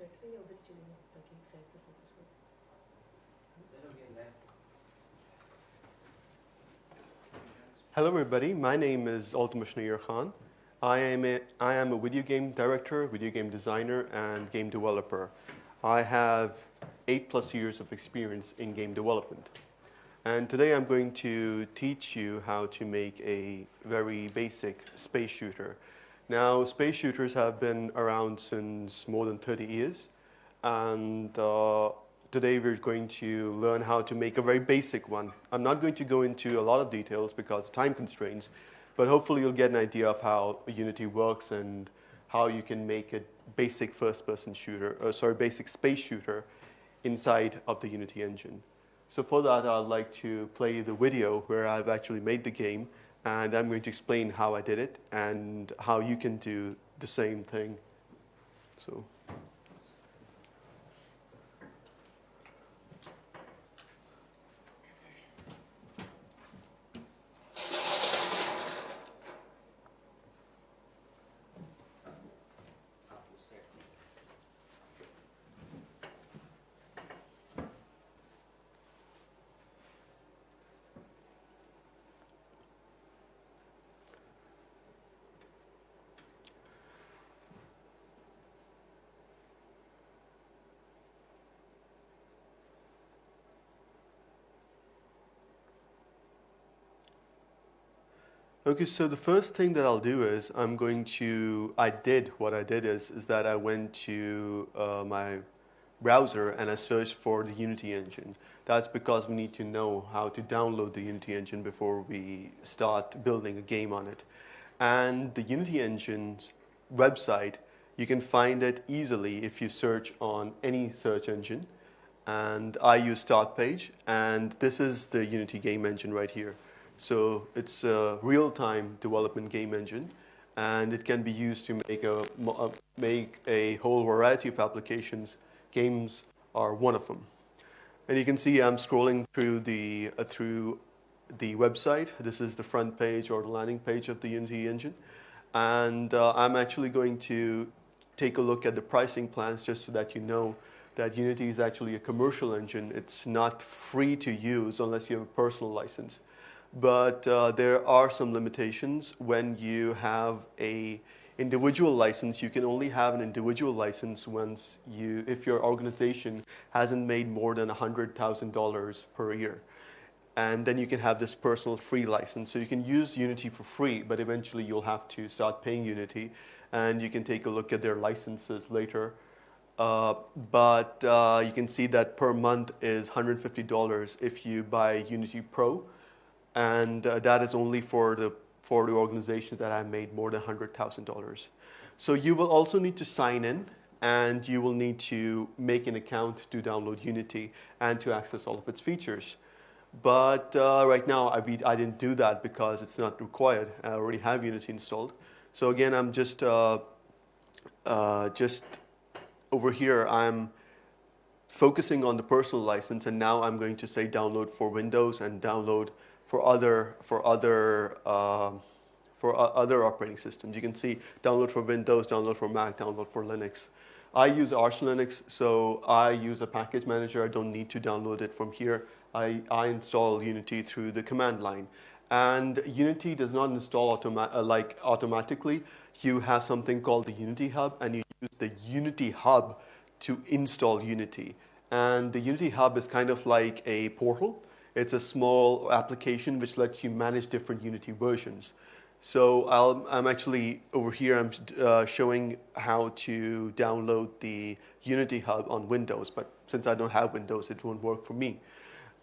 बैठ रहे या उधर ही चले जाओ ताकि एक साइड पे फोकस हो Hello everybody, my name is Altamush Nair Khan. I am, a, I am a video game director, video game designer, and game developer. I have eight plus years of experience in game development. And today I'm going to teach you how to make a very basic space shooter. now, space shooters have been around since more than 30 years. And uh, today we're going to learn how to make a very basic one. I'm not going to go into a lot of details because of time constraints, but hopefully you'll get an idea of how Unity works and how you can make a basic first-person shooter, or sorry, basic space shooter inside of the Unity engine. So for that, I'd like to play the video where I've actually made the game, and I'm going to explain how I did it and how you can do the same thing. So. Okay, so the first thing that I'll do is I'm going to, I did, what I did is, is that I went to uh, my browser and I searched for the Unity engine. That's because we need to know how to download the Unity engine before we start building a game on it. And the Unity engine's website, you can find it easily if you search on any search engine. And I use Startpage, and this is the Unity game engine right here. So it's a real-time development game engine, and it can be used to make a, uh, make a whole variety of applications. Games are one of them. And you can see I'm scrolling through the, uh, through the website. This is the front page or the landing page of the Unity engine. And uh, I'm actually going to take a look at the pricing plans just so that you know that Unity is actually a commercial engine. It's not free to use unless you have a personal license but uh, there are some limitations when you have a individual license. You can only have an individual license once you, if your organization hasn't made more than $100,000 per year. And then you can have this personal free license. So you can use Unity for free, but eventually you'll have to start paying Unity. And you can take a look at their licenses later. Uh, but uh, you can see that per month is $150 if you buy Unity Pro and uh, that is only for the for the organizations that have made more than $100,000. So you will also need to sign in and you will need to make an account to download Unity and to access all of its features. But uh, right now, I, I, didn't do that because it's not required. I already have Unity installed. So again, I'm just, uh, uh, just over here, I'm focusing on the personal license, and now I'm going to say download for Windows and download for other, for other, uh, for other operating systems. You can see download for Windows, download for Mac, download for Linux. I use Arch Linux, so I use a package manager. I don't need to download it from here. I, I install Unity through the command line. And Unity does not install automa uh, like automatically. You have something called the Unity Hub, and you use the Unity Hub to install Unity. And the Unity Hub is kind of like a portal it's a small application which lets you manage different Unity versions. So i am actually, over here, I'm uh, showing how to download the Unity Hub on Windows, but since I don't have Windows, it won't work for me.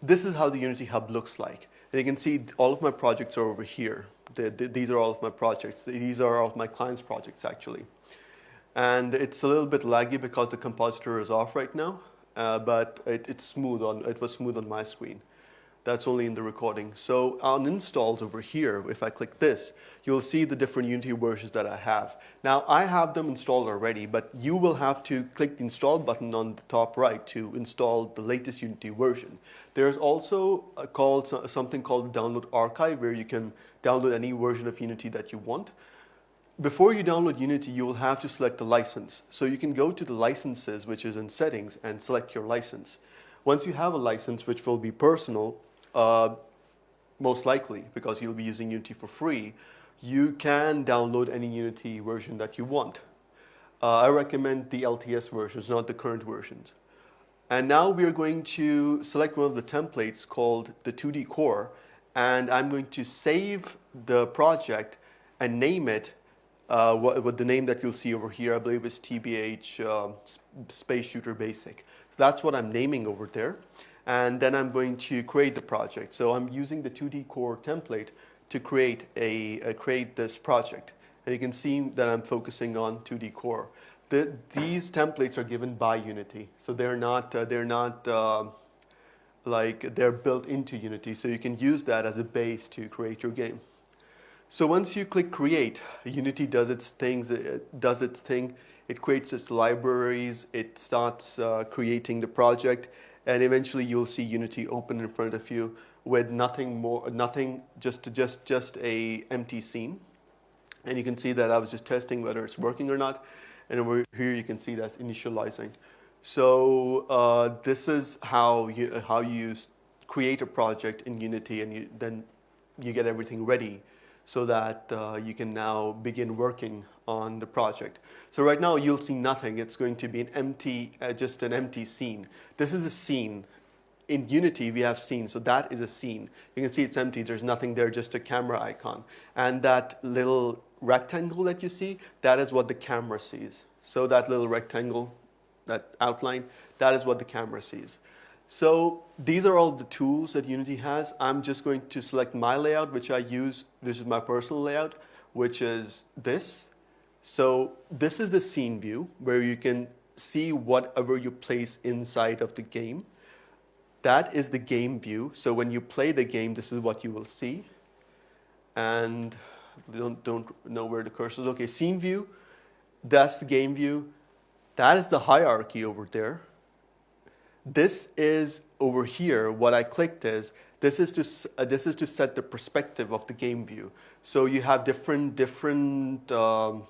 This is how the Unity Hub looks like. And you can see all of my projects are over here. The, the, these are all of my projects. These are all of my clients' projects, actually. And it's a little bit laggy because the compositor is off right now, uh, but it, it's smooth on, it was smooth on my screen. That's only in the recording. So on installs over here, if I click this, you'll see the different Unity versions that I have. Now I have them installed already, but you will have to click the install button on the top right to install the latest Unity version. There's also called something called download archive where you can download any version of Unity that you want. before you download Unity, you will have to select a license. So you can go to the licenses, which is in settings, and select your license. Once you have a license, which will be personal, uh, most likely, because you'll be using Unity for free, you can download any Unity version that you want. Uh, I recommend the LTS versions, not the current versions. And now we are going to select one of the templates called the 2D core, and I'm going to save the project and name it uh, what, the name that you'll see over here, I believe is TBH uh, Space Shooter Basic. So that's what I'm naming over there. And then I'm going to create the project. So I'm using the 2D core template to create, a, a create this project. And you can see that I'm focusing on 2D core. The, these templates are given by Unity. So they're not, uh, they're not uh, like they're built into Unity. So you can use that as a base to create your game. So once you click create, Unity does its things, it does its thing. It creates its libraries, it starts uh, creating the project, and eventually you'll see Unity open in front of you with nothing more, nothing, just, just, just a empty scene. And you can see that I was just testing whether it's working or not. And over here you can see that's initializing. So uh, this is how you, how you create a project in Unity and you, then you get everything ready so that uh, you can now begin working on the project. So right now you'll see nothing. It's going to be an empty, uh, just an empty scene. This is a scene. In Unity, we have scenes, so that is a scene. You can see it's empty. There's nothing there, just a camera icon. And that little rectangle that you see, that is what the camera sees. So that little rectangle, that outline, that is what the camera sees. So these are all the tools that Unity has. I'm just going to select my layout, which I use. This is my personal layout, which is this. So this is the scene view where you can see whatever you place inside of the game. That is the game view. So when you play the game, this is what you will see. And don't, don't know where the cursor is. Okay, scene view, that's the game view. That is the hierarchy over there. This is over here, what I clicked is, this is to, uh, this is to set the perspective of the game view. So you have different, different, um,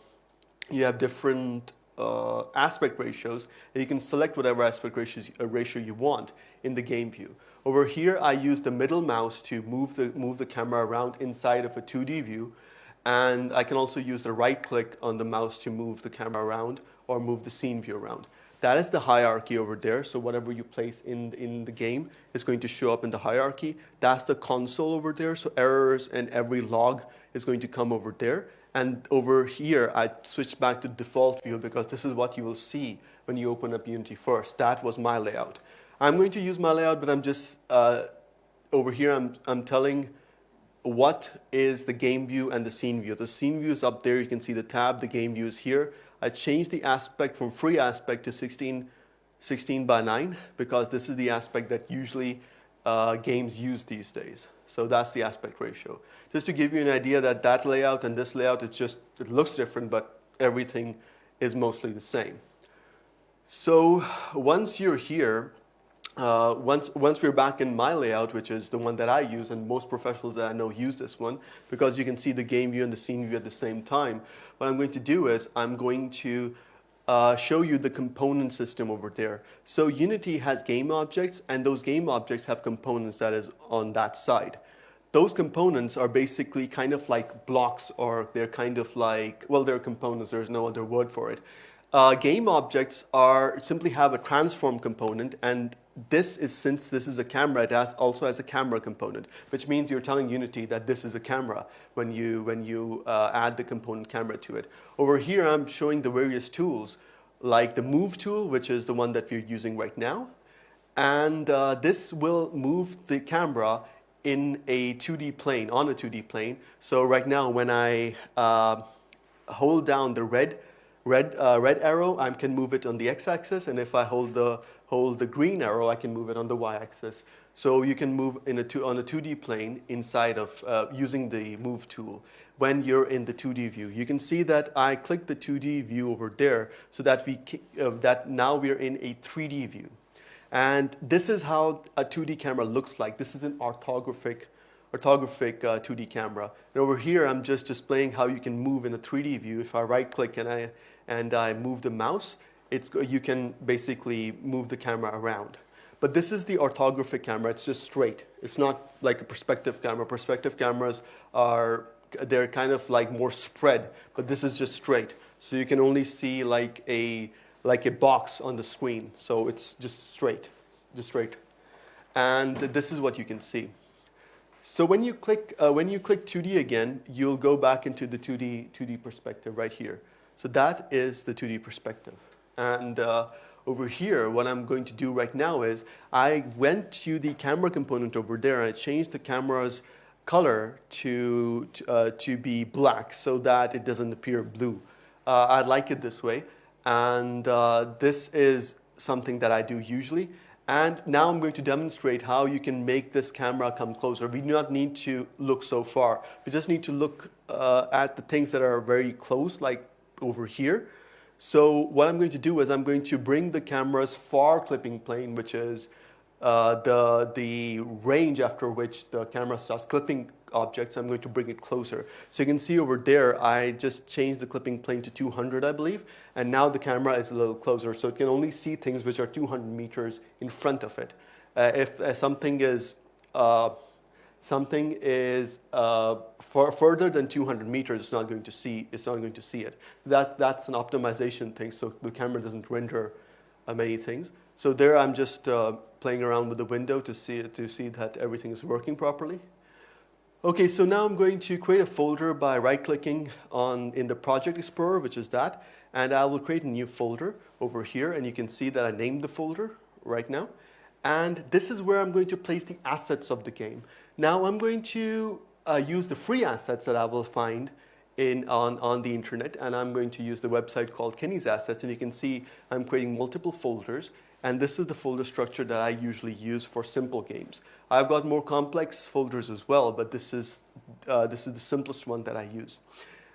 you have different uh, aspect ratios, and you can select whatever aspect ratios, uh, ratio you want in the game view. Over here, I use the middle mouse to move the, move the camera around inside of a 2D view, and I can also use the right click on the mouse to move the camera around or move the scene view around. That is the hierarchy over there. So whatever you place in, in the game is going to show up in the hierarchy. That's the console over there. So errors and every log is going to come over there. And over here, I switched back to default view because this is what you will see when you open up Unity first. That was my layout. I'm going to use my layout, but I'm just, uh, over here, I'm, I'm telling what is the game view and the scene view. The scene view is up there. You can see the tab. The game view is here. I changed the aspect from free aspect to 16, 16 by 9 because this is the aspect that usually uh, games use these days. So that's the aspect ratio. Just to give you an idea that that layout and this layout, it's just, it looks different, but everything is mostly the same. So once you're here, uh, once, once we're back in my layout, which is the one that I use, and most professionals that I know use this one, because you can see the game view and the scene view at the same time, what I'm going to do is I'm going to uh, show you the component system over there. So Unity has game objects, and those game objects have components that is on that side. Those components are basically kind of like blocks, or they're kind of like, well, they're components, there's no other word for it. Uh, game objects are simply have a transform component and this is since this is a camera, it has, also has a camera component, which means you're telling Unity that this is a camera when you, when you uh, add the component camera to it. Over here, I'm showing the various tools, like the move tool, which is the one that we're using right now. And uh, this will move the camera in a 2D plane, on a 2D plane. So right now, when I uh, hold down the red red, uh, red arrow, I can move it on the x-axis, and if I hold the, hold the green arrow, I can move it on the y-axis. So you can move in a two, on a 2D plane inside of uh, using the move tool when you're in the 2D view. You can see that I click the 2D view over there so that, we, uh, that now we're in a 3D view. And this is how a 2D camera looks like. This is an orthographic orthographic uh, 2D camera. And over here, I'm just displaying how you can move in a 3D view. If I right click and I, and I move the mouse, it's, you can basically move the camera around. But this is the orthographic camera. It's just straight. It's not like a perspective camera. Perspective cameras are, they're kind of like more spread, but this is just straight. So you can only see like a, like a box on the screen. So it's just straight, just straight. And this is what you can see. So when you click, uh, when you click 2D again, you'll go back into the 2D, 2D perspective right here. So that is the 2D perspective. And uh, over here, what I'm going to do right now is I went to the camera component over there and I changed the camera's color to, to, uh, to be black so that it doesn't appear blue. Uh, I like it this way. And uh, this is something that I do usually. And now I'm going to demonstrate how you can make this camera come closer. We do not need to look so far. We just need to look uh, at the things that are very close, like over here. So what I'm going to do is I'm going to bring the camera's far clipping plane, which is uh, the, the range after which the camera starts clipping objects, I'm going to bring it closer. So you can see over there, I just changed the clipping plane to 200, I believe, and now the camera is a little closer, so it can only see things which are 200 meters in front of it. Uh, if uh, something is uh, something is uh, further than 200 meters, it's not going to see it's not going to see it. That that's an optimization thing, so the camera doesn't render uh, many things. So there, I'm just uh, playing around with the window to see to see that everything is working properly. Okay, so now I'm going to create a folder by right-clicking on in the Project Explorer, which is that, and I will create a new folder over here, and you can see that I named the folder right now. And this is where I'm going to place the assets of the game. Now I'm going to uh, use the free assets that I will find in, on, on the internet, and I'm going to use the website called Kenney's Assets, and you can see I'm creating multiple folders, and this is the folder structure that I usually use for simple games. I've got more complex folders as well, but this is, uh, this is the simplest one that I use.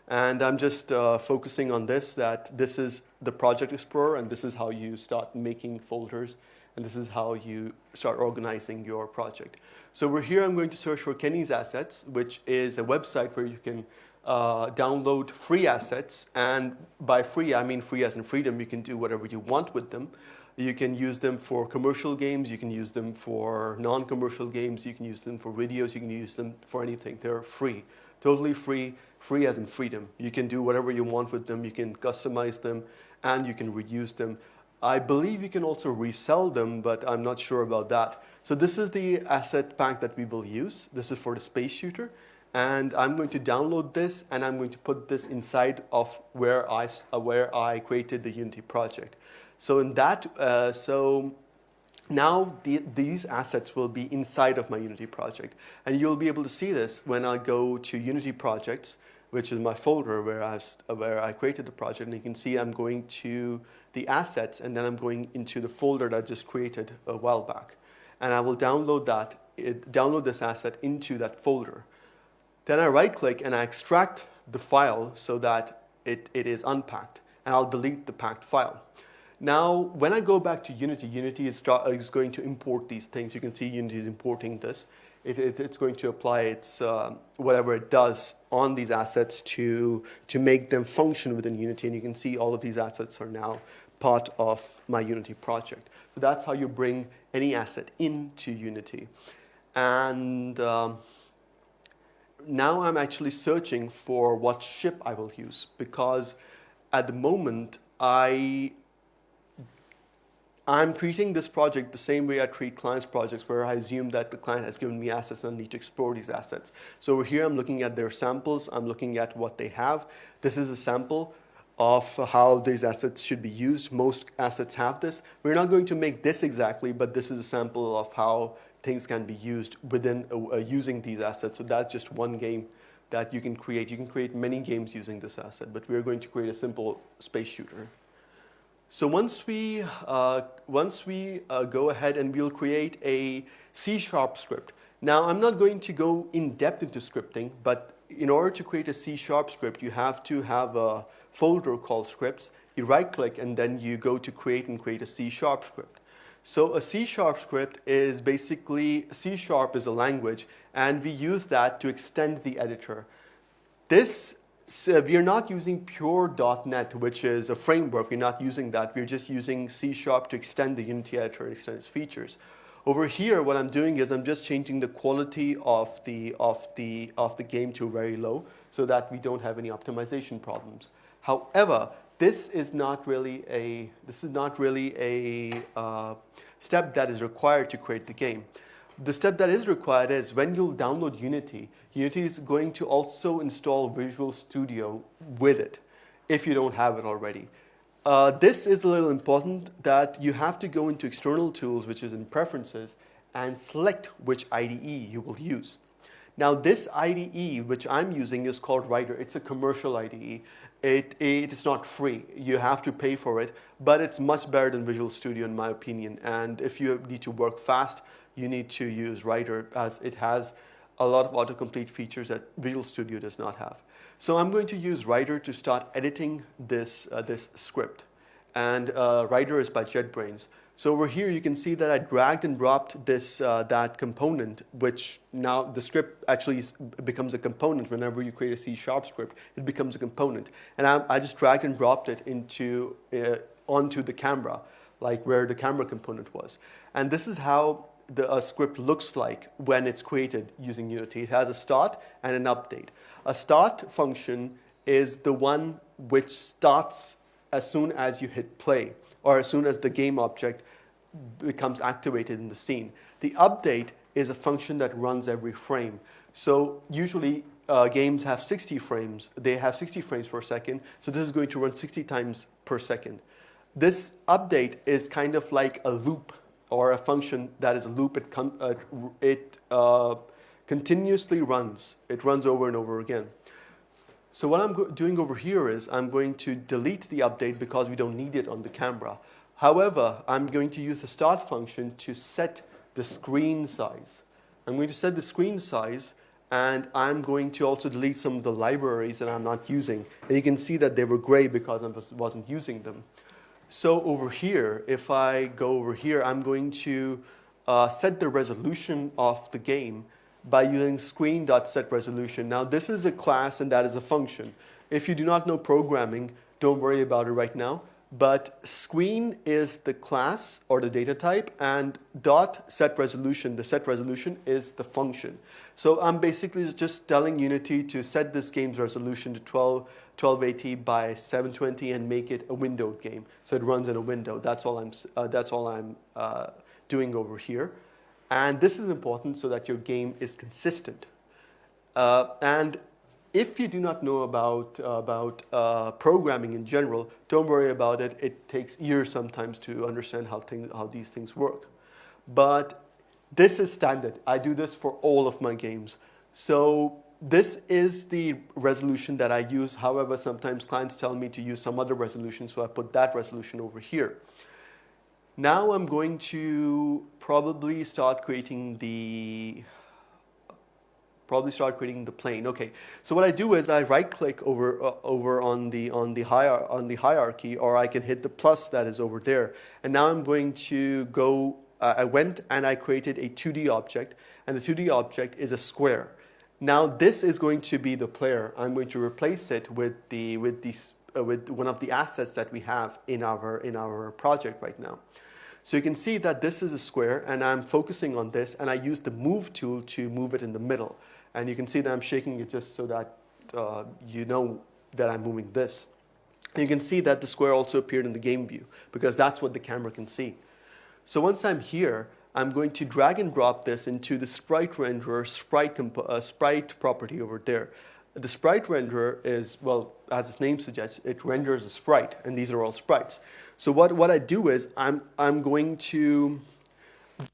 And I'm just uh, focusing on this, that this is the Project Explorer, and this is how you start making folders, and this is how you start organizing your project. So we're here, I'm going to search for Kenney's Assets, which is a website where you can uh, download free assets, and by free, I mean free as in freedom, you can do whatever you want with them. You can use them for commercial games, you can use them for non-commercial games, you can use them for videos, you can use them for anything. They're free, totally free, free as in freedom. You can do whatever you want with them, you can customize them, and you can reuse them. I believe you can also resell them, but I'm not sure about that. So this is the asset pack that we will use. This is for the space shooter. And I'm going to download this and I'm going to put this inside of where I, uh, where I created the Unity project. So in that, uh, so now the, these assets will be inside of my Unity project. And you'll be able to see this when I go to Unity projects, which is my folder where I, where I created the project. And you can see I'm going to the assets and then I'm going into the folder that I just created a while back. And I will download that, it, download this asset into that folder. Then I right click and I extract the file so that it, it is unpacked and I'll delete the packed file. Now, when I go back to Unity, Unity is, is going to import these things. You can see Unity is importing this. It, it, it's going to apply its, uh, whatever it does on these assets to, to make them function within Unity. And you can see all of these assets are now part of my Unity project. So that's how you bring any asset into Unity. And um, now I'm actually searching for what ship I will use because at the moment I I'm treating this project the same way I treat clients' projects where I assume that the client has given me assets and I need to explore these assets. So here I'm looking at their samples, I'm looking at what they have. This is a sample of how these assets should be used. Most assets have this. We're not going to make this exactly, but this is a sample of how things can be used within uh, uh using these assets. So that's just one game that you can create. You can create many games using this asset, but we're going to create a simple space shooter. So once we, uh, once we uh, go ahead and we'll create a C-sharp script. Now I'm not going to go in depth into scripting, but in order to create a C-sharp script, you have to have a folder called scripts. You right click and then you go to create and create a C-sharp script. So a C-sharp script is basically, C-sharp is a language, and we use that to extend the editor. This, so we are not using pure .NET, which is a framework. We're not using that. We're just using C-sharp to extend the Unity editor and extend its features. Over here, what I'm doing is I'm just changing the quality of the, of the, of the game to very low so that we don't have any optimization problems. However, this is not really a, this is not really a uh, step that is required to create the game. The step that is required is when you'll download Unity, Unity is going to also install Visual Studio with it if you don't have it already. Uh, this is a little important that you have to go into external tools, which is in preferences, and select which IDE you will use. Now this IDE, which I'm using, is called Rider. It's a commercial IDE. It, it is not free. You have to pay for it, but it's much better than Visual Studio in my opinion. And if you need to work fast, you need to use Rider as it has a lot of autocomplete features that Visual Studio does not have. So I'm going to use Rider to start editing this, uh, this script. And uh, Rider is by JetBrains. So over here you can see that I dragged and dropped this, uh, that component, which now the script actually becomes a component whenever you create a C-sharp script, it becomes a component. And I, I just dragged and dropped it into, uh, onto the camera, like where the camera component was. And this is how the script looks like when it's created using Unity. It has a start and an update. A start function is the one which starts as soon as you hit play or as soon as the game object becomes activated in the scene. The update is a function that runs every frame. So usually uh, games have 60 frames. They have 60 frames per second. So this is going to run 60 times per second. This update is kind of like a loop or a function that is a loop. It, uh, it uh, continuously runs. It runs over and over again. So what I'm doing over here is I'm going to delete the update because we don't need it on the camera. However, I'm going to use the start function to set the screen size. I'm going to set the screen size and I'm going to also delete some of the libraries that I'm not using. And you can see that they were gray because I wasn't using them. So over here, if I go over here, I'm going to uh, set the resolution of the game by using screen.setResolution. Now this is a class and that is a function. If you do not know programming, don't worry about it right now. But screen is the class or the data type and dot set resolution, the set resolution is the function. So I'm basically just telling Unity to set this game's resolution to 12, 1280 by 720 and make it a windowed game. So it runs in a window. That's all I'm, uh, that's all I'm uh, doing over here. And this is important so that your game is consistent. Uh, and if you do not know about, uh, about uh, programming in general, don't worry about it. It takes years sometimes to understand how, things, how these things work. But this is standard. I do this for all of my games. So this is the resolution that I use. However, sometimes clients tell me to use some other resolution, so I put that resolution over here. Now I'm going to probably start creating the probably start creating the plane. Okay, so what I do is I right click over uh, over on the on the hier on the hierarchy, or I can hit the plus that is over there. And now I'm going to go. Uh, I went and I created a 2D object, and the 2D object is a square. Now this is going to be the player. I'm going to replace it with the with these uh, with one of the assets that we have in our in our project right now. So you can see that this is a square and I'm focusing on this and I use the move tool to move it in the middle. And you can see that I'm shaking it just so that uh, you know that I'm moving this. And you can see that the square also appeared in the game view because that's what the camera can see. So once I'm here, I'm going to drag and drop this into the sprite renderer sprite, uh, sprite property over there. The sprite renderer is, well, as its name suggests, it renders a sprite, and these are all sprites. So what, what I do is I'm, I'm going to,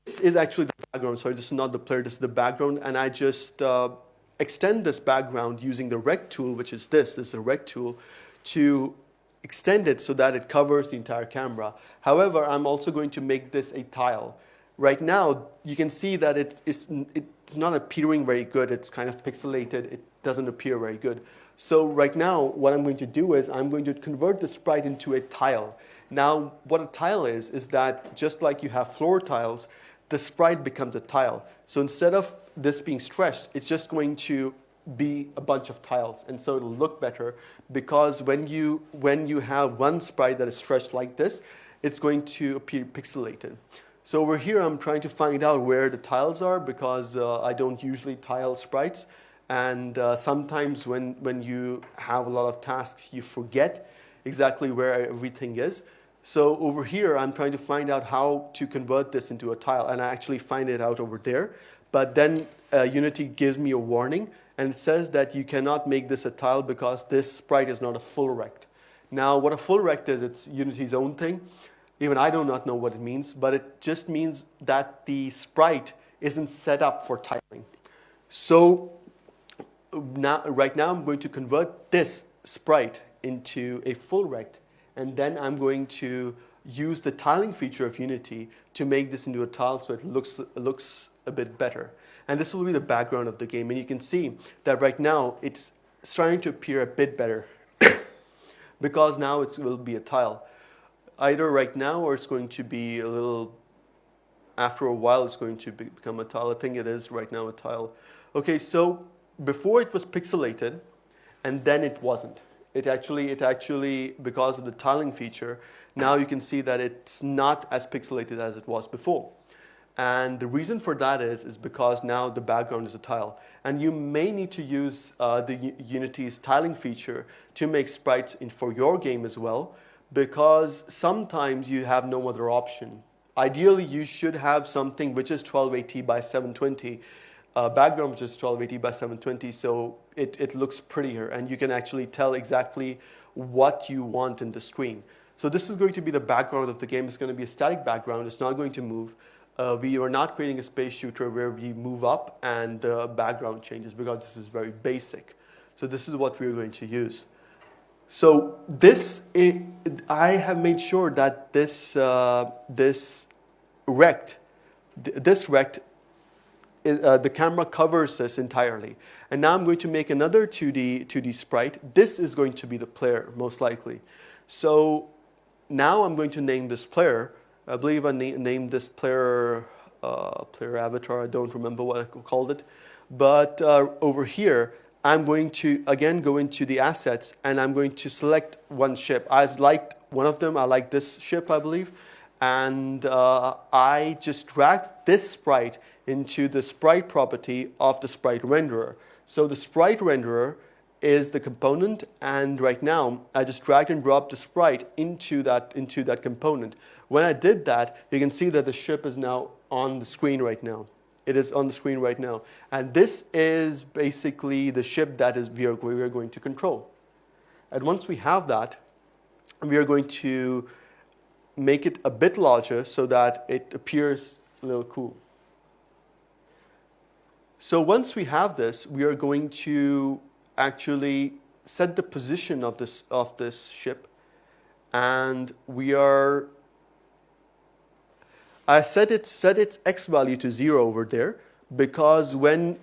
this is actually the background, sorry, this is not the player, this is the background, and I just uh, extend this background using the rect tool, which is this, this is the rect tool, to extend it so that it covers the entire camera. However, I'm also going to make this a tile. Right now, you can see that it's, it's, it's not appearing very good. It's kind of pixelated. It doesn't appear very good. So right now, what I'm going to do is I'm going to convert the sprite into a tile. Now, what a tile is, is that just like you have floor tiles, the sprite becomes a tile. So instead of this being stretched, it's just going to be a bunch of tiles. And so it'll look better because when you, when you have one sprite that is stretched like this, it's going to appear pixelated. So over here, I'm trying to find out where the tiles are because uh, I don't usually tile sprites. And uh, sometimes when, when you have a lot of tasks, you forget exactly where everything is. So over here, I'm trying to find out how to convert this into a tile. And I actually find it out over there. But then uh, Unity gives me a warning. And it says that you cannot make this a tile because this sprite is not a full rect. Now, what a full rect is, it's Unity's own thing. Even I do not know what it means, but it just means that the sprite isn't set up for tiling. So now, right now, I'm going to convert this sprite into a full rect, and then I'm going to use the tiling feature of Unity to make this into a tile so it looks, looks a bit better. And this will be the background of the game. And you can see that right now it's starting to appear a bit better because now it will be a tile. Either right now or it's going to be a little, after a while it's going to be, become a tile. I think it is right now a tile. Okay, so before it was pixelated and then it wasn't. It actually, it actually, because of the tiling feature, now you can see that it's not as pixelated as it was before. And the reason for that is, is because now the background is a tile. And you may need to use uh, the U Unity's tiling feature to make sprites in, for your game as well, because sometimes you have no other option. Ideally, you should have something which is 1280 by 720, uh, background which is 1280 by 720, so it, it looks prettier and you can actually tell exactly what you want in the screen. So this is going to be the background of the game. It's going to be a static background. It's not going to move. Uh, we are not creating a space shooter where we move up and the background changes because this is very basic. So this is what we're going to use. So this, I have made sure that this, uh, this rect, this rect, uh, the camera covers this entirely. And now I'm going to make another 2D, 2D sprite. This is going to be the player, most likely. So now I'm going to name this player. I believe I na named this player, uh, player avatar. I don't remember what I called it. But uh, over here, I'm going to, again, go into the assets, and I'm going to select one ship. I liked one of them. I like this ship, I believe. And uh, I just drag this sprite into the sprite property of the sprite renderer. So the sprite renderer is the component and right now I just dragged and dropped the sprite into that, into that component. When I did that, you can see that the ship is now on the screen right now. It is on the screen right now. And this is basically the ship that is we are, we are going to control. And once we have that, we are going to make it a bit larger so that it appears a little cool. So once we have this, we are going to actually set the position of this, of this ship. And we are, I set, it, set its x value to zero over there because when,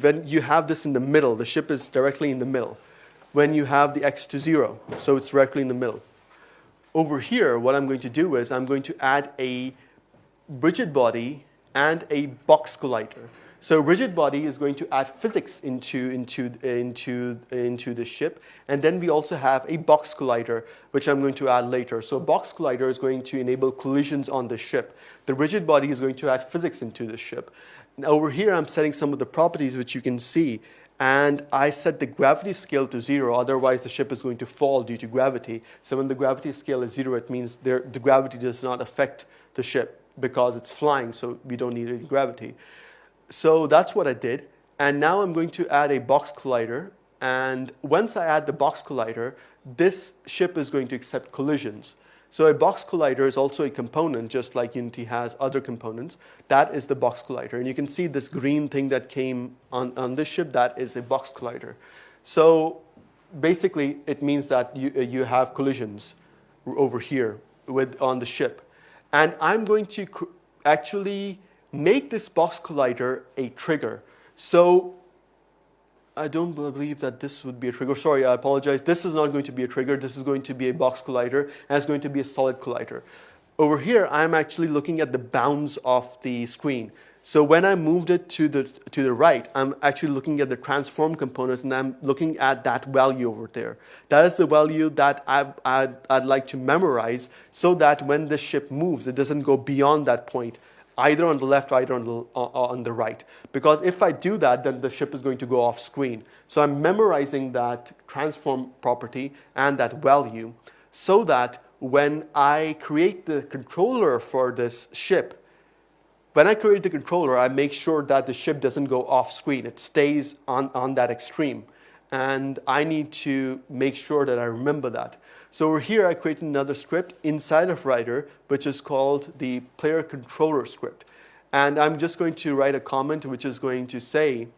when you have this in the middle, the ship is directly in the middle. When you have the x to zero, so it's directly in the middle. Over here, what I'm going to do is I'm going to add a rigid body and a box collider. So rigid body is going to add physics into, into, into, into the ship. And then we also have a box collider, which I'm going to add later. So box collider is going to enable collisions on the ship. The rigid body is going to add physics into the ship. Now over here, I'm setting some of the properties which you can see. And I set the gravity scale to zero, otherwise the ship is going to fall due to gravity. So when the gravity scale is zero, it means there, the gravity does not affect the ship because it's flying, so we don't need any gravity. So that's what I did. And now I'm going to add a box collider. And once I add the box collider, this ship is going to accept collisions. So a box collider is also a component, just like Unity has other components. That is the box collider. And you can see this green thing that came on, on this ship, that is a box collider. So basically, it means that you, uh, you have collisions over here with, on the ship. And I'm going to actually make this box collider a trigger. So I don't believe that this would be a trigger. Sorry, I apologize. This is not going to be a trigger. This is going to be a box collider, and it's going to be a solid collider. Over here, I'm actually looking at the bounds of the screen. So when I moved it to the, to the right, I'm actually looking at the transform component and I'm looking at that value over there. That is the value that I, I'd, I'd like to memorize so that when the ship moves, it doesn't go beyond that point, either on the left or either on the, uh, uh, on the right. Because if I do that, then the ship is going to go off screen. So I'm memorizing that transform property and that value so that when I create the controller for this ship, when I create the controller, I make sure that the ship doesn't go off screen. It stays on, on that extreme. And I need to make sure that I remember that. So over here, I created another script inside of Rider, which is called the player controller script. And I'm just going to write a comment which is going to say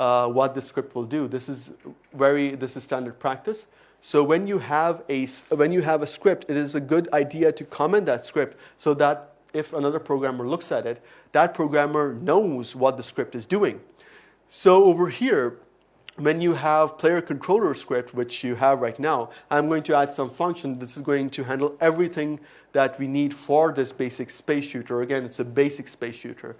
uh, what the script will do. This is very, this is standard practice. So when you have a, when you have a script, it is a good idea to comment that script so that if another programmer looks at it, that programmer knows what the script is doing. So over here, when you have player controller script, which you have right now, I'm going to add some function. This is going to handle everything that we need for this basic space shooter. Again, it's a basic space shooter.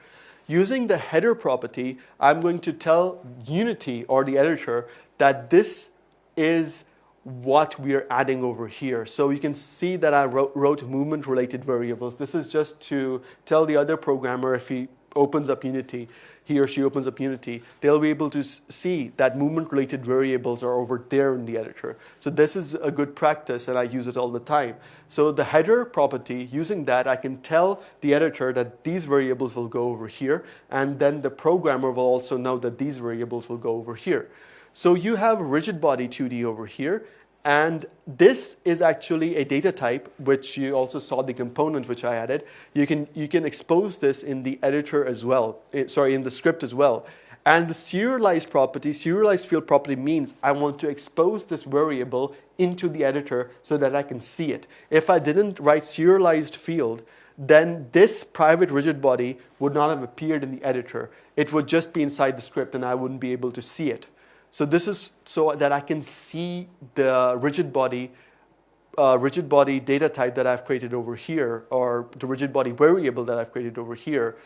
Using the header property, I'm going to tell Unity or the editor that this is what we are adding over here. So you can see that I wrote, wrote movement related variables. This is just to tell the other programmer if he opens up Unity, he or she opens up Unity, they'll be able to see that movement related variables are over there in the editor. So this is a good practice and I use it all the time. So the header property, using that, I can tell the editor that these variables will go over here and then the programmer will also know that these variables will go over here. So you have rigid body 2D over here, and this is actually a data type, which you also saw the component which I added. You can, you can expose this in the editor as well, eh, sorry, in the script as well. And the serialized property, serialized field property means I want to expose this variable into the editor so that I can see it. If I didn't write serialized field, then this private rigid body would not have appeared in the editor. It would just be inside the script and I wouldn't be able to see it. So this is so that I can see the rigid body, uh, rigid body data type that I've created over here, or the rigid body variable that I've created over here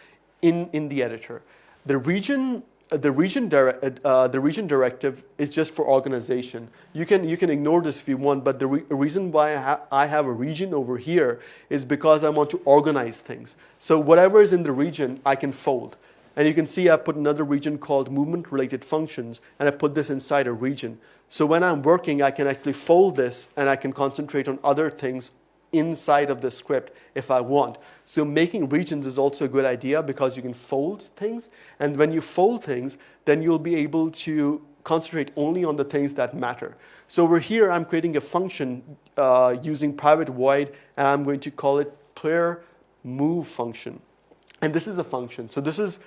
in, in the editor. The region, the region, uh, the region directive is just for organization. You can, you can ignore this if you want, but the re reason why I, ha I have a region over here is because I want to organize things. So whatever is in the region, I can fold. And you can see I've put another region called movement related functions and I put this inside a region. So when I'm working, I can actually fold this and I can concentrate on other things inside of the script if I want. So making regions is also a good idea because you can fold things. And when you fold things, then you'll be able to concentrate only on the things that matter. So over here, I'm creating a function uh, using private void, and I'm going to call it player move function. And this is a function. So this is,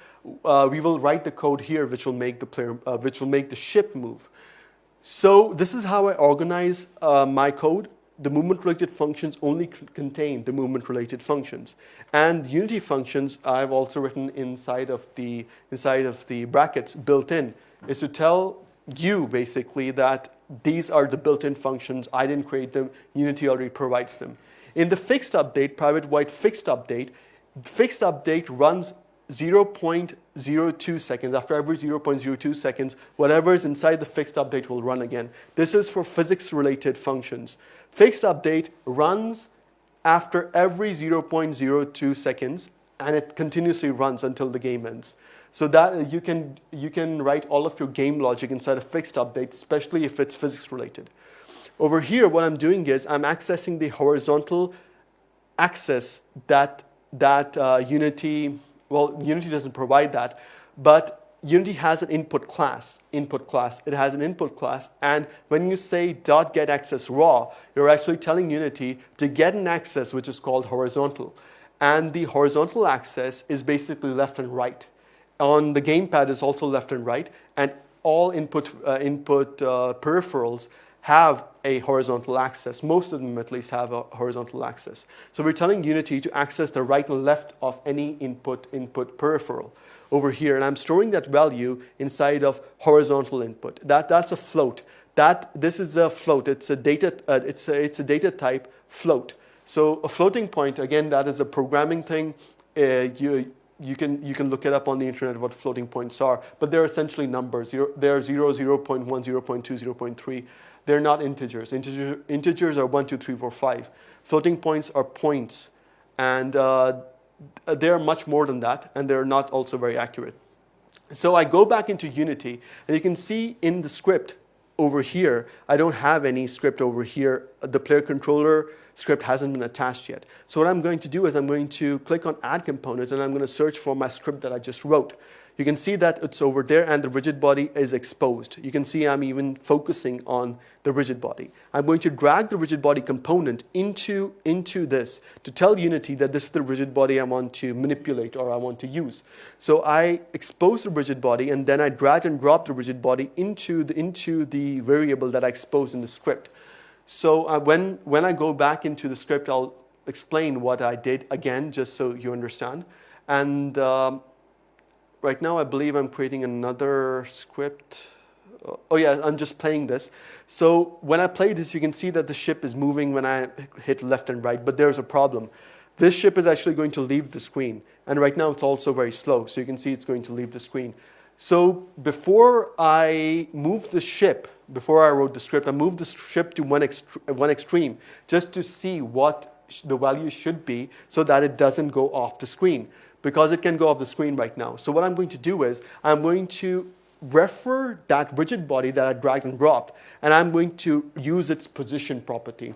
uh, we will write the code here which will make the player, uh, which will make the ship move. So this is how I organize uh, my code. The movement related functions only contain the movement related functions. And Unity functions I've also written inside of the, inside of the brackets built in is to tell you basically that these are the built-in functions. I didn't create them. Unity already provides them. In the fixed update, private void fixed update, fixed update runs 0.02 seconds. After every 0.02 seconds, whatever is inside the fixed update will run again. This is for physics-related functions. Fixed update runs after every 0.02 seconds, and it continuously runs until the game ends. So that you can, you can write all of your game logic inside a fixed update, especially if it's physics-related. Over here, what I'm doing is I'm accessing the horizontal axis that that uh, Unity, well, Unity doesn't provide that, but Unity has an input class, input class. It has an input class, and when you say dot get axis raw, you're actually telling Unity to get an axis which is called horizontal. And the horizontal axis is basically left and right. On the gamepad is also left and right, and all input, uh, input uh, peripherals have a horizontal axis. Most of them at least have a horizontal axis. So we're telling Unity to access the right and left of any input input peripheral over here. And I'm storing that value inside of horizontal input. That, that's a float. That, this is a float. It's a data, uh, it's, a, it's a data type float. So a floating point, again, that is a programming thing. Uh, you, you can, you can look it up on the internet what floating points are, but they're essentially numbers. Zero, they're 0, 0 0.1, 0 0.2, 0 0.3. They're not integers. Integer, integers are 1, 2, 3, 4, 5. Floating points are points, and uh, they're much more than that, and they're not also very accurate. So I go back into Unity, and you can see in the script over here, I don't have any script over here. The player controller script hasn't been attached yet. So what I'm going to do is I'm going to click on add components and I'm going to search for my script that I just wrote. You can see that it's over there and the rigid body is exposed. You can see I'm even focusing on the rigid body. I'm going to drag the rigid body component into, into this to tell Unity that this is the rigid body I want to manipulate or I want to use. So I expose the rigid body and then I drag and drop the rigid body into the, into the variable that I exposed in the script. So uh, when, when I go back into the script, I'll explain what I did again, just so you understand. And um, right now, I believe I'm creating another script. Oh yeah, I'm just playing this. So when I play this, you can see that the ship is moving when I hit left and right, but there's a problem. This ship is actually going to leave the screen. And right now, it's also very slow. So you can see it's going to leave the screen. So before I move the ship, before I wrote the script, I moved the ship to one, ext one extreme just to see what the value should be so that it doesn't go off the screen because it can go off the screen right now. So what I'm going to do is I'm going to refer that rigid body that I dragged and dropped and I'm going to use its position property.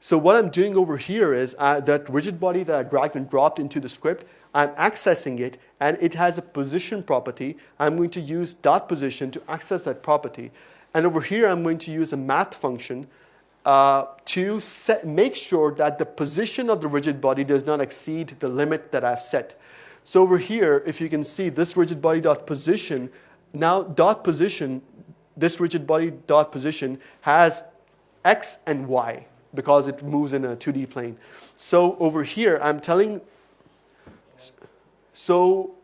So what I'm doing over here is uh, that rigid body that I dragged and dropped into the script, I'm accessing it and it has a position property. I'm going to use dot position to access that property. And over here, I'm going to use a math function uh, to set, make sure that the position of the rigid body does not exceed the limit that I've set. So over here, if you can see this rigid body dot position, now dot position, this rigid body dot position has x and y because it moves in a 2D plane. So over here, I'm telling so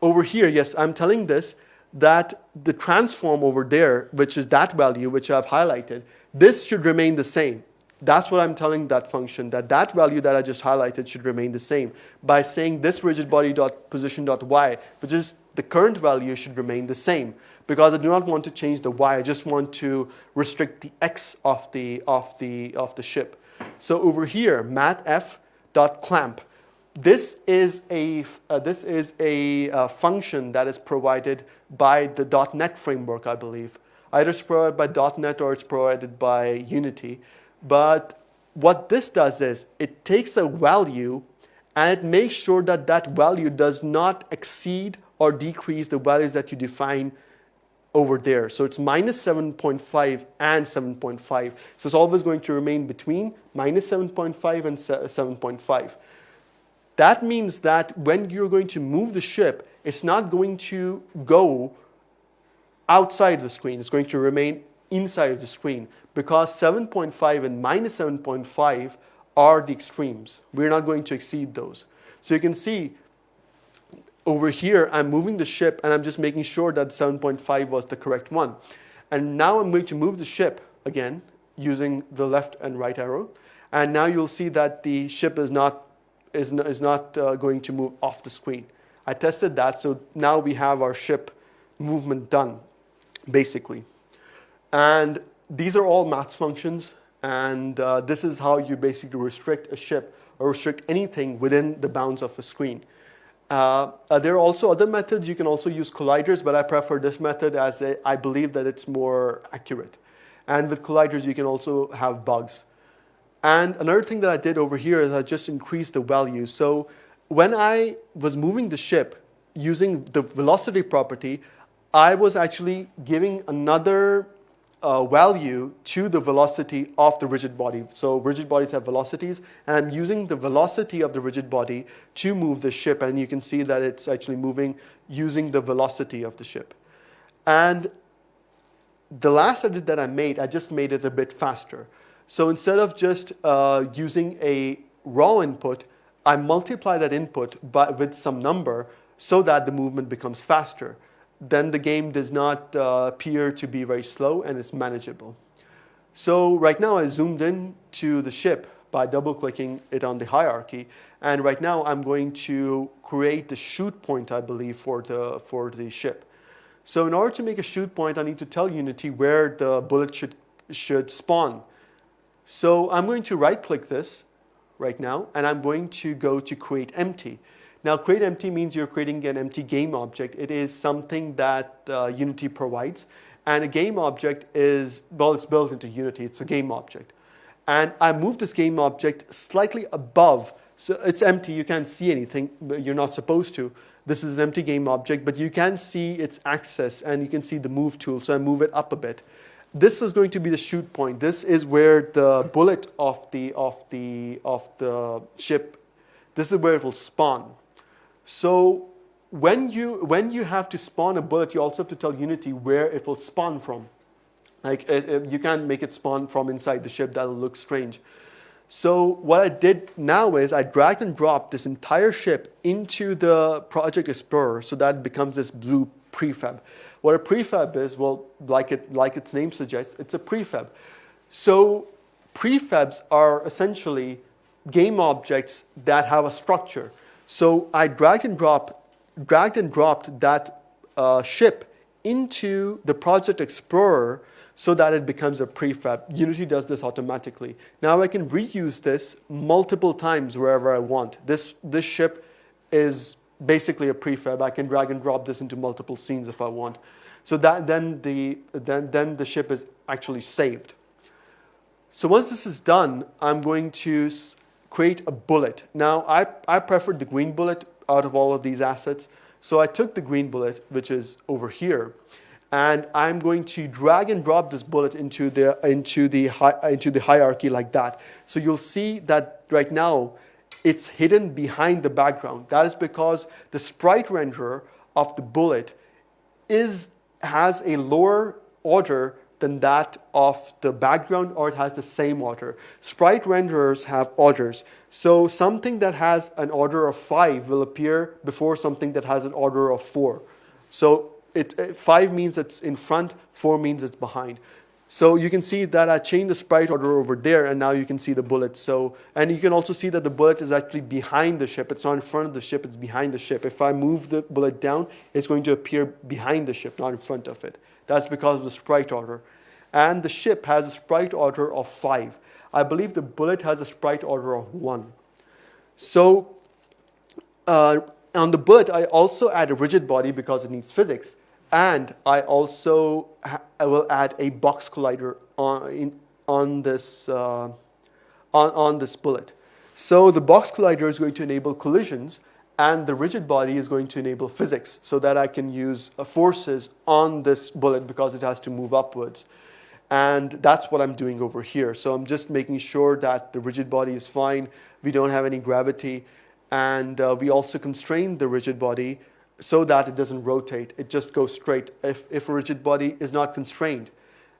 over here, yes, I'm telling this that the transform over there, which is that value which I've highlighted, this should remain the same. That's what I'm telling that function, that that value that I just highlighted should remain the same by saying this rigid body dot position dot y, which is the current value should remain the same because I do not want to change the y. I just want to restrict the x of the, of the, of the ship. So over here, mathf dot clamp this is a, uh, this is a uh, function that is provided by the .NET framework, I believe. Either it's provided by .NET or it's provided by Unity. But what this does is it takes a value and it makes sure that that value does not exceed or decrease the values that you define over there. So it's minus 7.5 and 7.5. So it's always going to remain between minus 7.5 and 7.5. That means that when you're going to move the ship, it's not going to go outside the screen. It's going to remain inside of the screen because 7.5 and minus 7.5 are the extremes. We're not going to exceed those. So you can see over here, I'm moving the ship and I'm just making sure that 7.5 was the correct one. And now I'm going to move the ship again using the left and right arrow. And now you'll see that the ship is not is, is not uh, going to move off the screen. I tested that, so now we have our ship movement done, basically. And these are all maths functions, and uh, this is how you basically restrict a ship or restrict anything within the bounds of a screen. Uh, uh, there are also other methods. You can also use colliders, but I prefer this method as a, I believe that it's more accurate. And with colliders, you can also have bugs. And another thing that I did over here is I just increased the value. So when I was moving the ship using the velocity property, I was actually giving another uh, value to the velocity of the rigid body. So rigid bodies have velocities, and I'm using the velocity of the rigid body to move the ship, and you can see that it's actually moving using the velocity of the ship. And the last edit that I made, I just made it a bit faster. So instead of just uh, using a raw input, I multiply that input by, with some number so that the movement becomes faster. Then the game does not uh, appear to be very slow and it's manageable. So right now I zoomed in to the ship by double clicking it on the hierarchy. And right now I'm going to create the shoot point, I believe, for the, for the ship. So in order to make a shoot point, I need to tell Unity where the bullet should, should spawn. So I'm going to right click this right now, and I'm going to go to create empty. Now create empty means you're creating an empty game object. It is something that uh, Unity provides. And a game object is, well, it's built into Unity. It's a game object. And I move this game object slightly above. So it's empty. You can't see anything. You're not supposed to. This is an empty game object, but you can see its axis and you can see the move tool. So I move it up a bit. This is going to be the shoot point. This is where the bullet of the, of the, of the ship, this is where it will spawn. So when you, when you have to spawn a bullet, you also have to tell Unity where it will spawn from. Like it, it, you can't make it spawn from inside the ship, that'll look strange. So what I did now is I dragged and dropped this entire ship into the Project Explorer so that becomes this blue prefab. What a prefab is, well, like, it, like its name suggests, it's a prefab. So prefabs are essentially game objects that have a structure. So I dragged and dropped, dragged and dropped that uh, ship into the Project Explorer so that it becomes a prefab. Unity does this automatically. Now I can reuse this multiple times wherever I want. This, this ship is basically a prefab. I can drag and drop this into multiple scenes if I want. So that, then, the, then, then the ship is actually saved. So once this is done, I'm going to create a bullet. Now, I, I preferred the green bullet out of all of these assets. So I took the green bullet, which is over here, and I'm going to drag and drop this bullet into the, into the, into the hierarchy like that. So you'll see that right now, it's hidden behind the background. That is because the sprite renderer of the bullet is, has a lower order than that of the background or it has the same order. Sprite renderers have orders. So something that has an order of 5 will appear before something that has an order of 4. So it, uh, 5 means it's in front, 4 means it's behind. So you can see that I changed the sprite order over there and now you can see the bullet. So, and you can also see that the bullet is actually behind the ship. It's not in front of the ship, it's behind the ship. If I move the bullet down, it's going to appear behind the ship, not in front of it. That's because of the sprite order. And the ship has a sprite order of five. I believe the bullet has a sprite order of one. So uh, on the bullet, I also add a rigid body because it needs physics. And I also I will add a box collider on, in, on, this, uh, on, on this bullet. So the box collider is going to enable collisions and the rigid body is going to enable physics so that I can use uh, forces on this bullet because it has to move upwards. And that's what I'm doing over here. So I'm just making sure that the rigid body is fine. We don't have any gravity. And uh, we also constrain the rigid body so that it doesn't rotate. It just goes straight. If, if a rigid body is not constrained,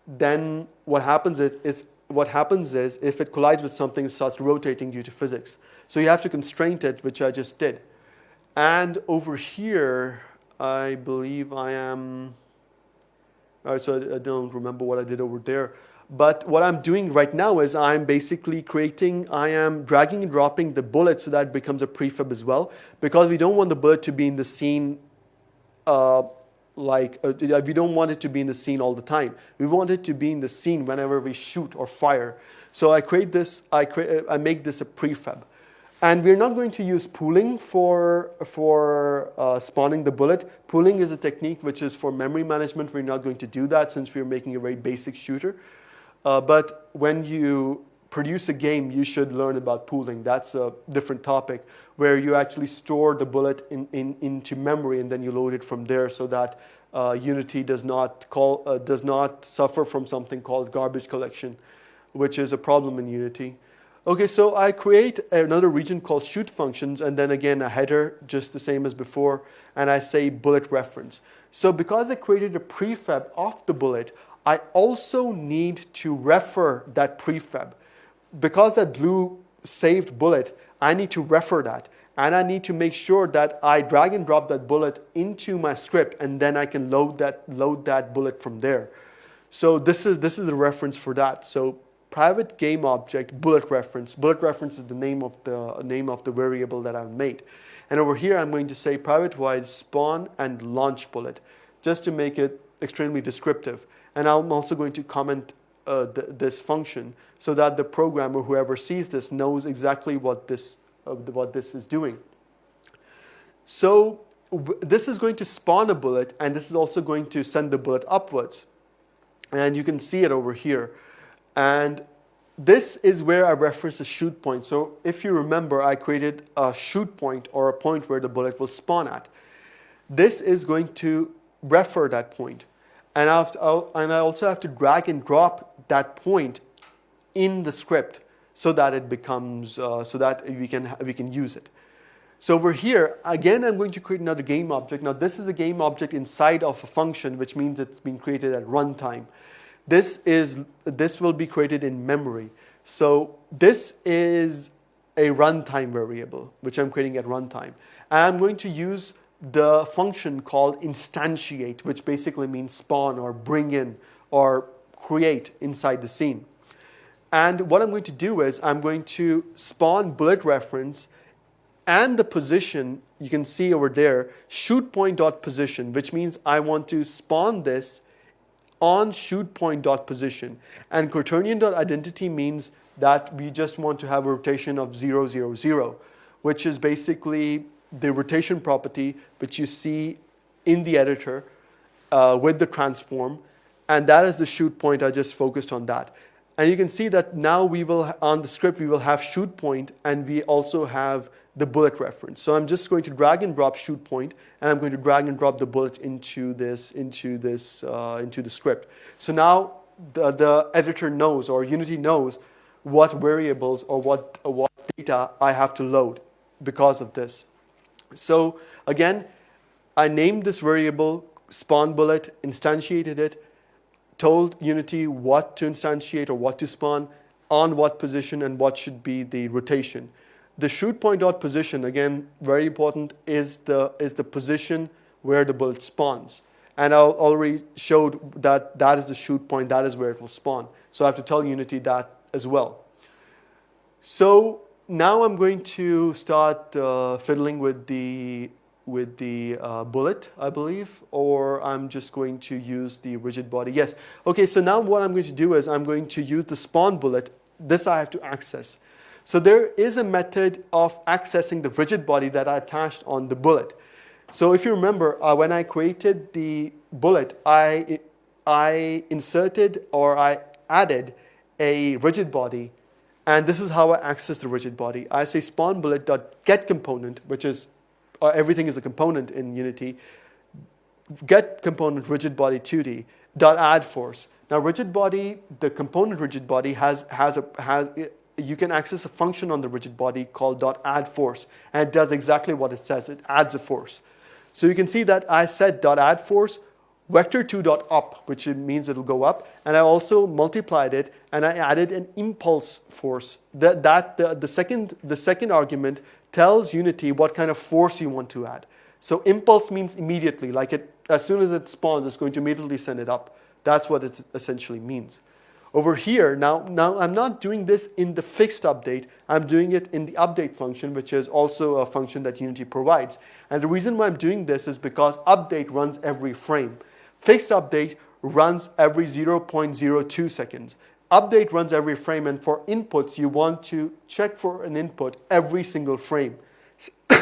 then what happens is, is what happens is if it collides with something, it starts rotating due to physics. So you have to constrain it, which I just did. And over here, I believe I am, all right, so I, I don't remember what I did over there. But what I'm doing right now is I'm basically creating, I am dragging and dropping the bullet so that becomes a prefab as well. Because we don't want the bullet to be in the scene uh, like, uh, we don't want it to be in the scene all the time. We want it to be in the scene whenever we shoot or fire. So I create this, I, create, I make this a prefab. And we're not going to use pooling for, for uh, spawning the bullet. Pooling is a technique which is for memory management. We're not going to do that since we're making a very basic shooter. Uh, but when you produce a game, you should learn about pooling. That's a different topic where you actually store the bullet in, in, into memory and then you load it from there so that uh, Unity does not, call, uh, does not suffer from something called garbage collection, which is a problem in Unity. Okay, so I create another region called shoot functions and then again a header, just the same as before, and I say bullet reference. So because I created a prefab of the bullet, I also need to refer that prefab. Because that blue saved bullet, I need to refer that. And I need to make sure that I drag and drop that bullet into my script and then I can load that, load that bullet from there. So this is, this is the reference for that. So private game object bullet reference. Bullet reference is the name of the name of the variable that I've made. And over here, I'm going to say private void spawn and launch bullet, just to make it extremely descriptive. And I'm also going to comment uh, th this function so that the programmer, whoever sees this, knows exactly what this, uh, what this is doing. So this is going to spawn a bullet, and this is also going to send the bullet upwards. And you can see it over here. And this is where I reference the shoot point. So if you remember, I created a shoot point or a point where the bullet will spawn at. This is going to refer that point. And, I, to, and I also have to drag and drop that point in the script so that it becomes, uh, so that we can, we can use it. So over here, again, I'm going to create another game object. Now this is a game object inside of a function, which means it's been created at runtime. This, is, this will be created in memory. So this is a runtime variable, which I'm creating at runtime. And I'm going to use the function called instantiate, which basically means spawn or bring in or create inside the scene. And what I'm going to do is I'm going to spawn bullet reference and the position you can see over there, shoot point dot position, which means I want to spawn this on shoot point dot position. And quaternion dot identity means that we just want to have a rotation of 0, 0, 0, which is basically the rotation property which you see in the editor uh, with the transform. And that is the shoot point. I just focused on that. And you can see that now we will, on the script, we will have shoot point and we also have the bullet reference. So I'm just going to drag and drop shoot point, and I'm going to drag and drop the bullet into this, into this, uh, into the script. So now the, the editor knows, or Unity knows, what variables or what, or what data I have to load because of this. So again, I named this variable spawn bullet, instantiated it, told Unity what to instantiate or what to spawn, on what position and what should be the rotation. The shoot point dot position, again, very important, is the, is the position where the bullet spawns. And I already showed that that is the shoot point, that is where it will spawn. So I have to tell Unity that as well. So now I'm going to start uh, fiddling with the with the uh, bullet, I believe, or I'm just going to use the rigid body. Yes. Okay, so now what I'm going to do is I'm going to use the spawn bullet. This I have to access. So there is a method of accessing the rigid body that I attached on the bullet. So if you remember, uh, when I created the bullet, I, I inserted or I added a rigid body and this is how I access the rigid body. I say spawn bullet dot get component, which is uh, everything is a component in Unity. Get component rigid body 2D dot add force. Now rigid body, the component rigid body has has a has you can access a function on the rigid body called dot add force, and it does exactly what it says. It adds a force. So you can see that I said dot add force vector2 dot up, which means it'll go up, and I also multiplied it and I added an impulse force. That, that the, the, second, the second argument tells Unity what kind of force you want to add. So impulse means immediately, like it, as soon as it spawns, it's going to immediately send it up. That's what it essentially means. Over here, now, now I'm not doing this in the fixed update, I'm doing it in the update function, which is also a function that Unity provides. And the reason why I'm doing this is because update runs every frame. Fixed update runs every 0.02 seconds. Update runs every frame, and for inputs, you want to check for an input every single frame.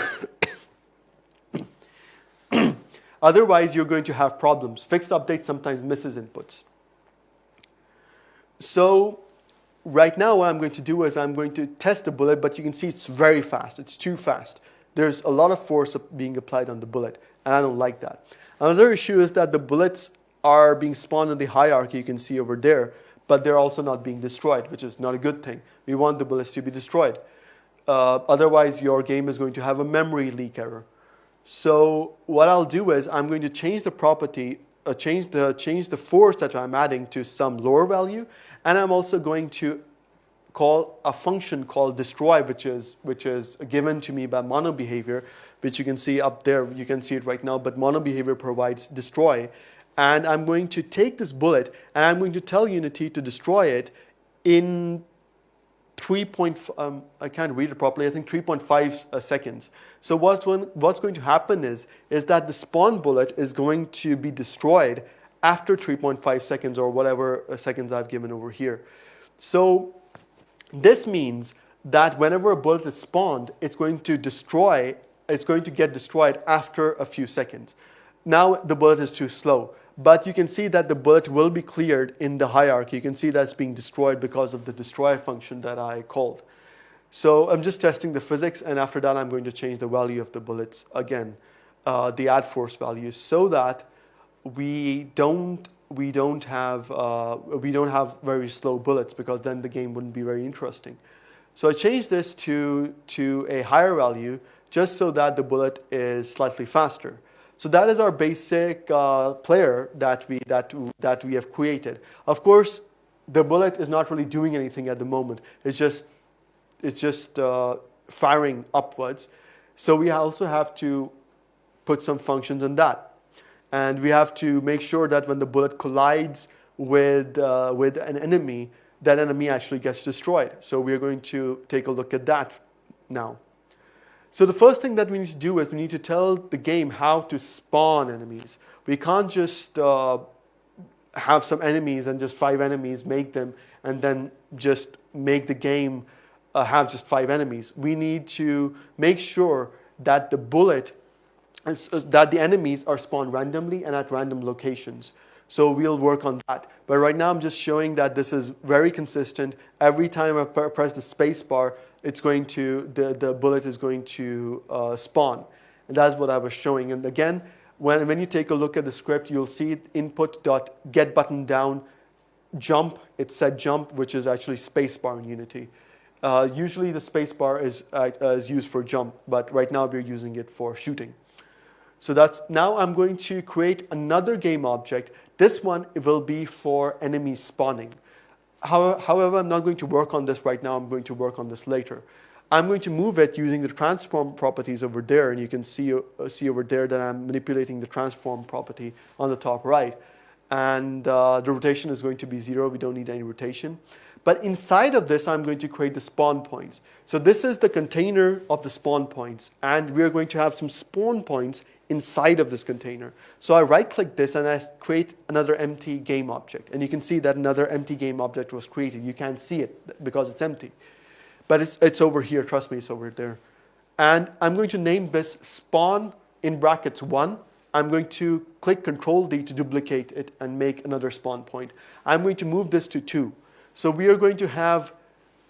Otherwise, you're going to have problems. Fixed update sometimes misses inputs. So right now what I'm going to do is I'm going to test the bullet, but you can see it's very fast. It's too fast. There's a lot of force being applied on the bullet, and I don't like that. Another issue is that the bullets are being spawned in the hierarchy you can see over there, but they're also not being destroyed, which is not a good thing. We want the bullets to be destroyed. Uh, otherwise, your game is going to have a memory leak error. So what I'll do is I'm going to change the property uh, change the change the force that I'm adding to some lower value, and I'm also going to call a function called destroy, which is which is given to me by mono behavior, which you can see up there. You can see it right now, but mono behavior provides destroy, and I'm going to take this bullet and I'm going to tell Unity to destroy it in 3. Um, I can't read it properly, I think 3.5 uh, seconds. So what's, when, what's going to happen is, is that the spawn bullet is going to be destroyed after 3.5 seconds or whatever uh, seconds I've given over here. So this means that whenever a bullet is spawned, it's going to destroy, it's going to get destroyed after a few seconds. Now the bullet is too slow. But you can see that the bullet will be cleared in the hierarchy. You can see that's being destroyed because of the destroy function that I called. So I'm just testing the physics, and after that, I'm going to change the value of the bullets again, uh, the add force value, so that we don't we don't have uh, we don't have very slow bullets because then the game wouldn't be very interesting. So I changed this to to a higher value just so that the bullet is slightly faster. So that is our basic uh, player that we, that, that we have created. Of course, the bullet is not really doing anything at the moment. It's just, it's just uh, firing upwards. So we also have to put some functions in that. And we have to make sure that when the bullet collides with, uh, with an enemy, that enemy actually gets destroyed. So we're going to take a look at that now. So the first thing that we need to do is we need to tell the game how to spawn enemies. We can't just uh, have some enemies and just five enemies, make them, and then just make the game uh, have just five enemies. We need to make sure that the bullet, is, uh, that the enemies are spawned randomly and at random locations. So we'll work on that. But right now I'm just showing that this is very consistent. Every time I press the space bar, it's going to, the, the bullet is going to uh, spawn. And that's what I was showing. And again, when, when you take a look at the script, you'll see input dot get button down jump. It said jump, which is actually spacebar in Unity. Uh, usually the spacebar is, uh, is used for jump, but right now we're using it for shooting. So that's, now I'm going to create another game object. This one will be for enemy spawning. However, I'm not going to work on this right now. I'm going to work on this later. I'm going to move it using the transform properties over there. And you can see, uh, see over there that I'm manipulating the transform property on the top right. And uh, the rotation is going to be zero. We don't need any rotation. But inside of this, I'm going to create the spawn points. So this is the container of the spawn points. And we're going to have some spawn points inside of this container. So I right click this and I create another empty game object. And you can see that another empty game object was created. You can't see it because it's empty. But it's, it's over here, trust me, it's over there. And I'm going to name this spawn in brackets one. I'm going to click control D to duplicate it and make another spawn point. I'm going to move this to two. So we are going to have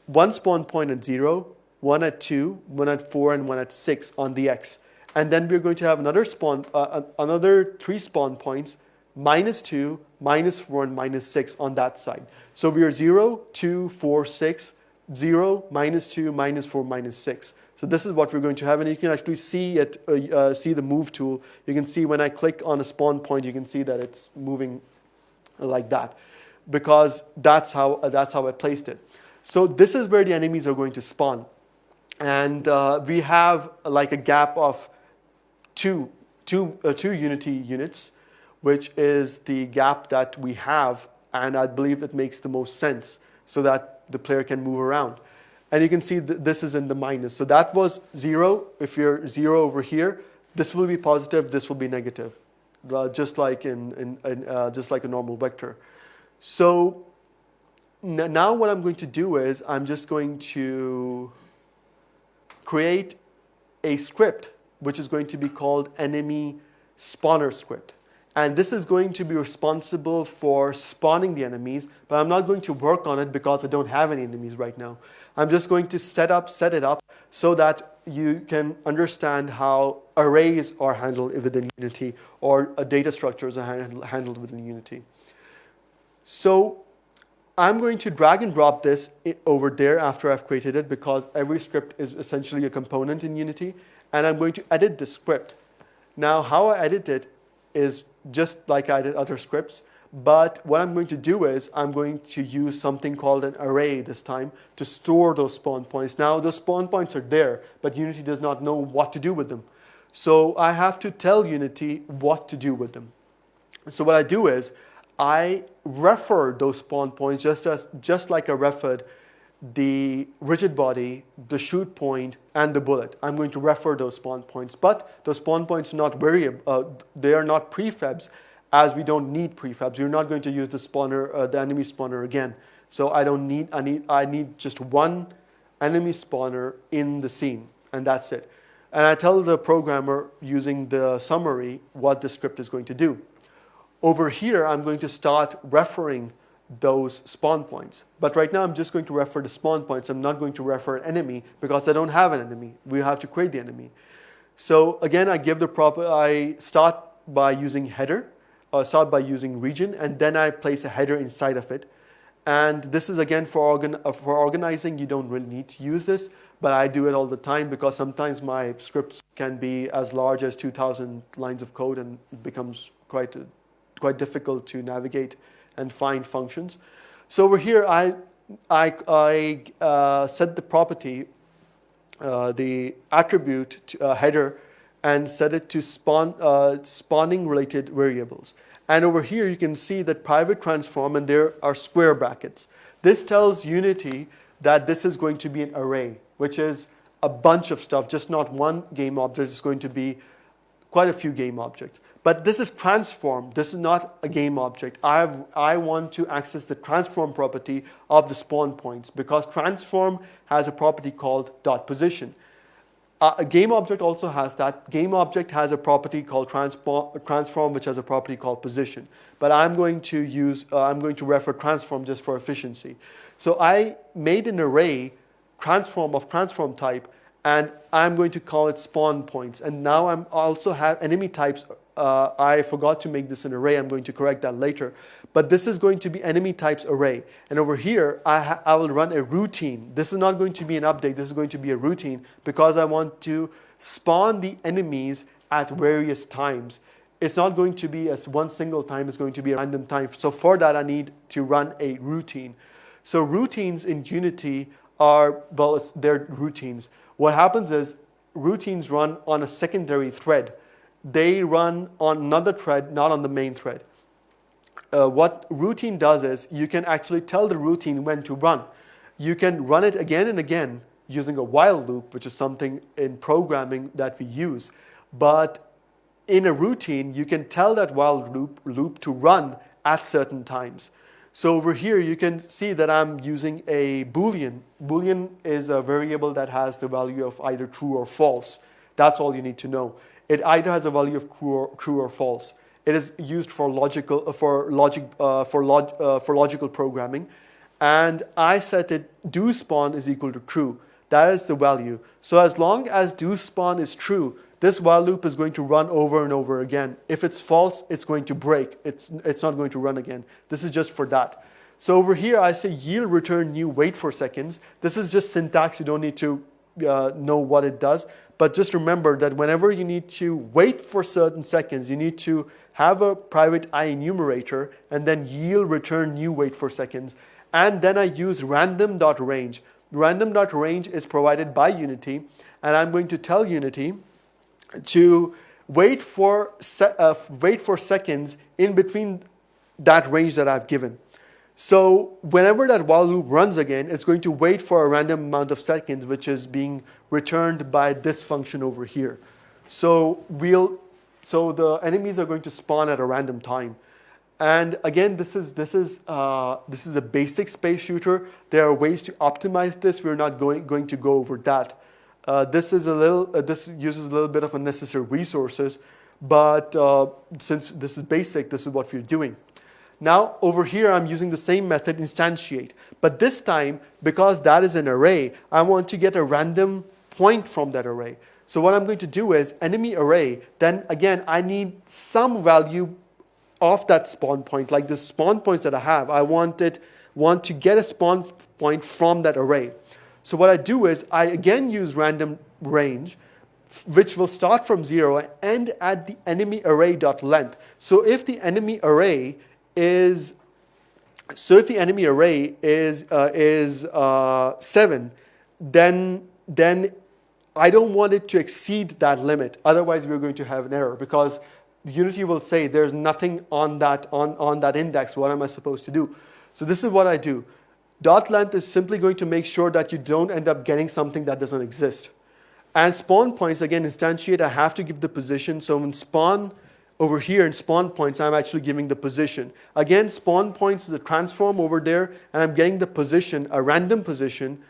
one spawn point at zero, one at two, one at four, and one at six on the X. And then we're going to have another spawn, uh, uh, another three spawn points, minus 2, minus 4, and minus 6 on that side. So we are 0, 2, 4, 6, 0, minus 2, minus 4, minus 6. So this is what we're going to have, and you can actually see it, uh, uh, see the move tool. You can see when I click on a spawn point, you can see that it's moving like that, because that's how uh, that's how I placed it. So this is where the enemies are going to spawn, and uh, we have like a gap of two, two, uh, two Unity units, which is the gap that we have, and I believe it makes the most sense so that the player can move around. And you can see th this is in the minus. So that was zero. If you're zero over here, this will be positive, this will be negative, uh, just like in, in, in uh, just like a normal vector. So now what I'm going to do is I'm just going to create a script which is going to be called enemy spawner script. And this is going to be responsible for spawning the enemies, but I'm not going to work on it because I don't have any enemies right now. I'm just going to set up, set it up so that you can understand how arrays are handled within Unity or uh, data structures are handled within Unity. So I'm going to drag and drop this over there after I've created it because every script is essentially a component in Unity and I'm going to edit the script. Now, how I edit it is just like I did other scripts. But what I'm going to do is I'm going to use something called an array this time to store those spawn points. Now those spawn points are there, but Unity does not know what to do with them. So I have to tell Unity what to do with them. So what I do is I refer those spawn points just as just like I referred the rigid body, the shoot point, and the bullet. I'm going to refer those spawn points, but those spawn points are not variable. Uh, they are not prefabs, as we don't need prefabs. You're not going to use the spawner, uh, the enemy spawner again. So I don't need. I need. I need just one enemy spawner in the scene, and that's it. And I tell the programmer using the summary what the script is going to do. Over here, I'm going to start referring those spawn points. But right now, I'm just going to refer the spawn points. I'm not going to refer an enemy because I don't have an enemy. We have to create the enemy. So again, I give the prop. I start by using header, uh, start by using region, and then I place a header inside of it. And this is again for, organ uh, for organizing. You don't really need to use this, but I do it all the time because sometimes my scripts can be as large as 2,000 lines of code and it becomes quite quite difficult to navigate and find functions. So over here, I, I, I uh, set the property, uh, the attribute to, uh, header, and set it to spawn, uh, spawning related variables. And over here, you can see that private transform, and there are square brackets. This tells Unity that this is going to be an array, which is a bunch of stuff, just not one game object. It's going to be quite a few game objects. But this is transform. This is not a game object. I, have, I want to access the transform property of the spawn points because transform has a property called dot position. Uh, a game object also has that. Game object has a property called transform, transform, which has a property called position. But I'm going to use, uh, I'm going to refer transform just for efficiency. So I made an array transform of transform type, and I'm going to call it spawn points. And now I'm also have enemy types uh, I forgot to make this an array. I'm going to correct that later. But this is going to be enemy types array. And over here, I, I will run a routine. This is not going to be an update. This is going to be a routine because I want to spawn the enemies at various times. It's not going to be as one single time. It's going to be a random time. So for that, I need to run a routine. So routines in Unity are, well, they're routines. What happens is routines run on a secondary thread they run on another thread, not on the main thread. Uh, what routine does is you can actually tell the routine when to run. You can run it again and again using a while loop, which is something in programming that we use. But in a routine, you can tell that while loop, loop to run at certain times. So over here, you can see that I'm using a Boolean. Boolean is a variable that has the value of either true or false. That's all you need to know. It either has a value of true or, false. It is used for logical uh, for logic uh, for log uh, for logical programming, and I set it do spawn is equal to true. That is the value. So as long as do spawn is true, this while loop is going to run over and over again. If it's false, it's going to break. It's it's not going to run again. This is just for that. So over here, I say yield return new wait for seconds. This is just syntax. You don't need to uh, know what it does. But just remember that whenever you need to wait for certain seconds, you need to have a private IEnumerator and then yield return new wait for seconds. And then I use random.range. Random.range is provided by Unity, and I'm going to tell Unity to wait for, uh, wait for seconds in between that range that I've given. So whenever that while loop runs again, it's going to wait for a random amount of seconds, which is being returned by this function over here. So we'll, so the enemies are going to spawn at a random time. And again, this is, this is, uh, this is a basic space shooter. There are ways to optimize this. We're not going, going to go over that. Uh, this is a little, uh, this uses a little bit of unnecessary resources, but uh, since this is basic, this is what we're doing. Now over here I'm using the same method instantiate. But this time, because that is an array, I want to get a random point from that array. So what I'm going to do is enemy array, then again I need some value of that spawn point, like the spawn points that I have. I want, it, want to get a spawn point from that array. So what I do is I again use random range, which will start from zero and end at the enemy array dot length. So if the enemy array is so if the enemy array is uh, is uh, seven, then then I don't want it to exceed that limit. Otherwise, we're going to have an error because Unity will say there's nothing on that on, on that index. What am I supposed to do? So this is what I do. Dot length is simply going to make sure that you don't end up getting something that doesn't exist. And spawn points, again, instantiate, I have to give the position. So in spawn over here in spawn points, I'm actually giving the position. Again, spawn points is a transform over there, and I'm getting the position, a random position,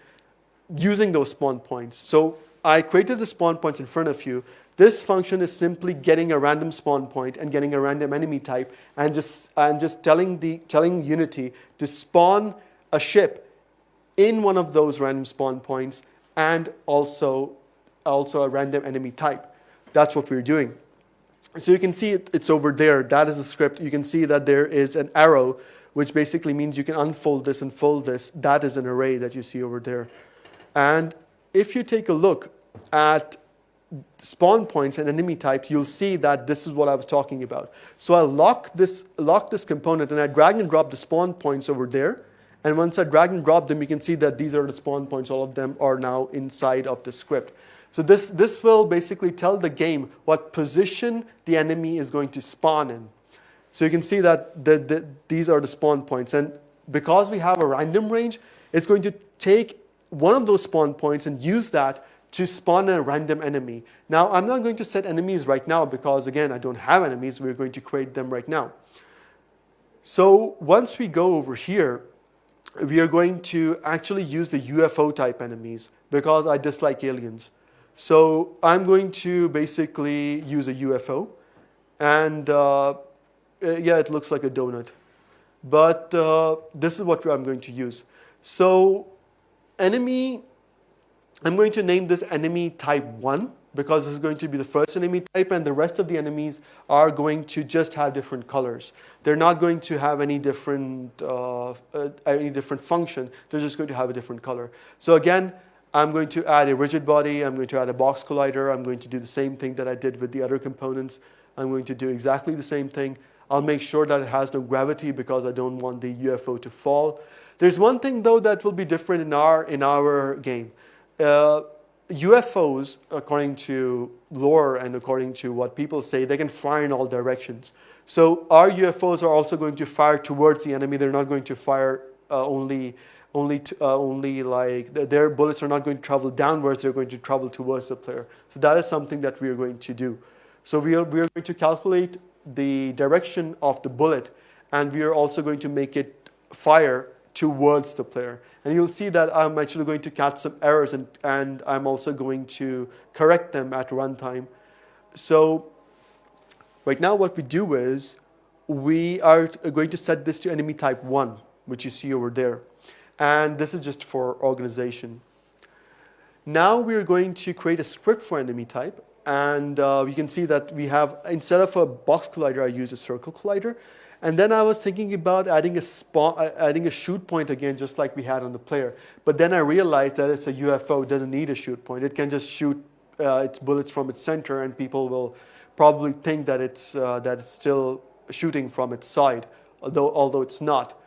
using those spawn points. So I created the spawn points in front of you. This function is simply getting a random spawn point and getting a random enemy type and just, and just telling, the, telling Unity to spawn a ship in one of those random spawn points and also, also a random enemy type. That's what we're doing. So you can see it, it's over there. That is a script. You can see that there is an arrow, which basically means you can unfold this and fold this. That is an array that you see over there. And if you take a look at spawn points and enemy types, you'll see that this is what I was talking about. So I lock this, lock this component and I drag and drop the spawn points over there. And once I drag and drop them, you can see that these are the spawn points. All of them are now inside of the script. So this, this will basically tell the game what position the enemy is going to spawn in. So you can see that the, the, these are the spawn points. And because we have a random range, it's going to take one of those spawn points and use that to spawn a random enemy. Now, I'm not going to set enemies right now because, again, I don't have enemies. We're going to create them right now. So once we go over here, we are going to actually use the UFO type enemies because I dislike aliens. So I'm going to basically use a UFO. And uh, uh, yeah, it looks like a donut. But uh, this is what I'm going to use. So enemy I'm going to name this enemy type 1 because this is going to be the first enemy type and the rest of the enemies are going to just have different colors. They're not going to have any different, uh, uh, any different function. They're just going to have a different color. So again, I'm going to add a rigid body. I'm going to add a box collider. I'm going to do the same thing that I did with the other components. I'm going to do exactly the same thing. I'll make sure that it has no gravity because I don't want the UFO to fall. There's one thing though that will be different in our, in our game. Uh, UFOs, according to lore and according to what people say, they can fire in all directions. So our UFOs are also going to fire towards the enemy. They're not going to fire uh, only, only, to, uh, only like their bullets are not going to travel downwards. They're going to travel towards the player. So that is something that we are going to do. So we are, we are going to calculate the direction of the bullet, and we are also going to make it fire towards the player. And you'll see that I'm actually going to catch some errors and, and I'm also going to correct them at runtime. So right now what we do is we are going to set this to enemy type 1, which you see over there. And this is just for organization. Now we're going to create a script for enemy type. And uh, you can see that we have, instead of a box collider, I use a circle collider. And then I was thinking about adding a, uh, adding a shoot point again, just like we had on the player. But then I realized that it's a UFO, it doesn't need a shoot point. It can just shoot uh, its bullets from its center, and people will probably think that it's, uh, that it's still shooting from its side, although, although it's not.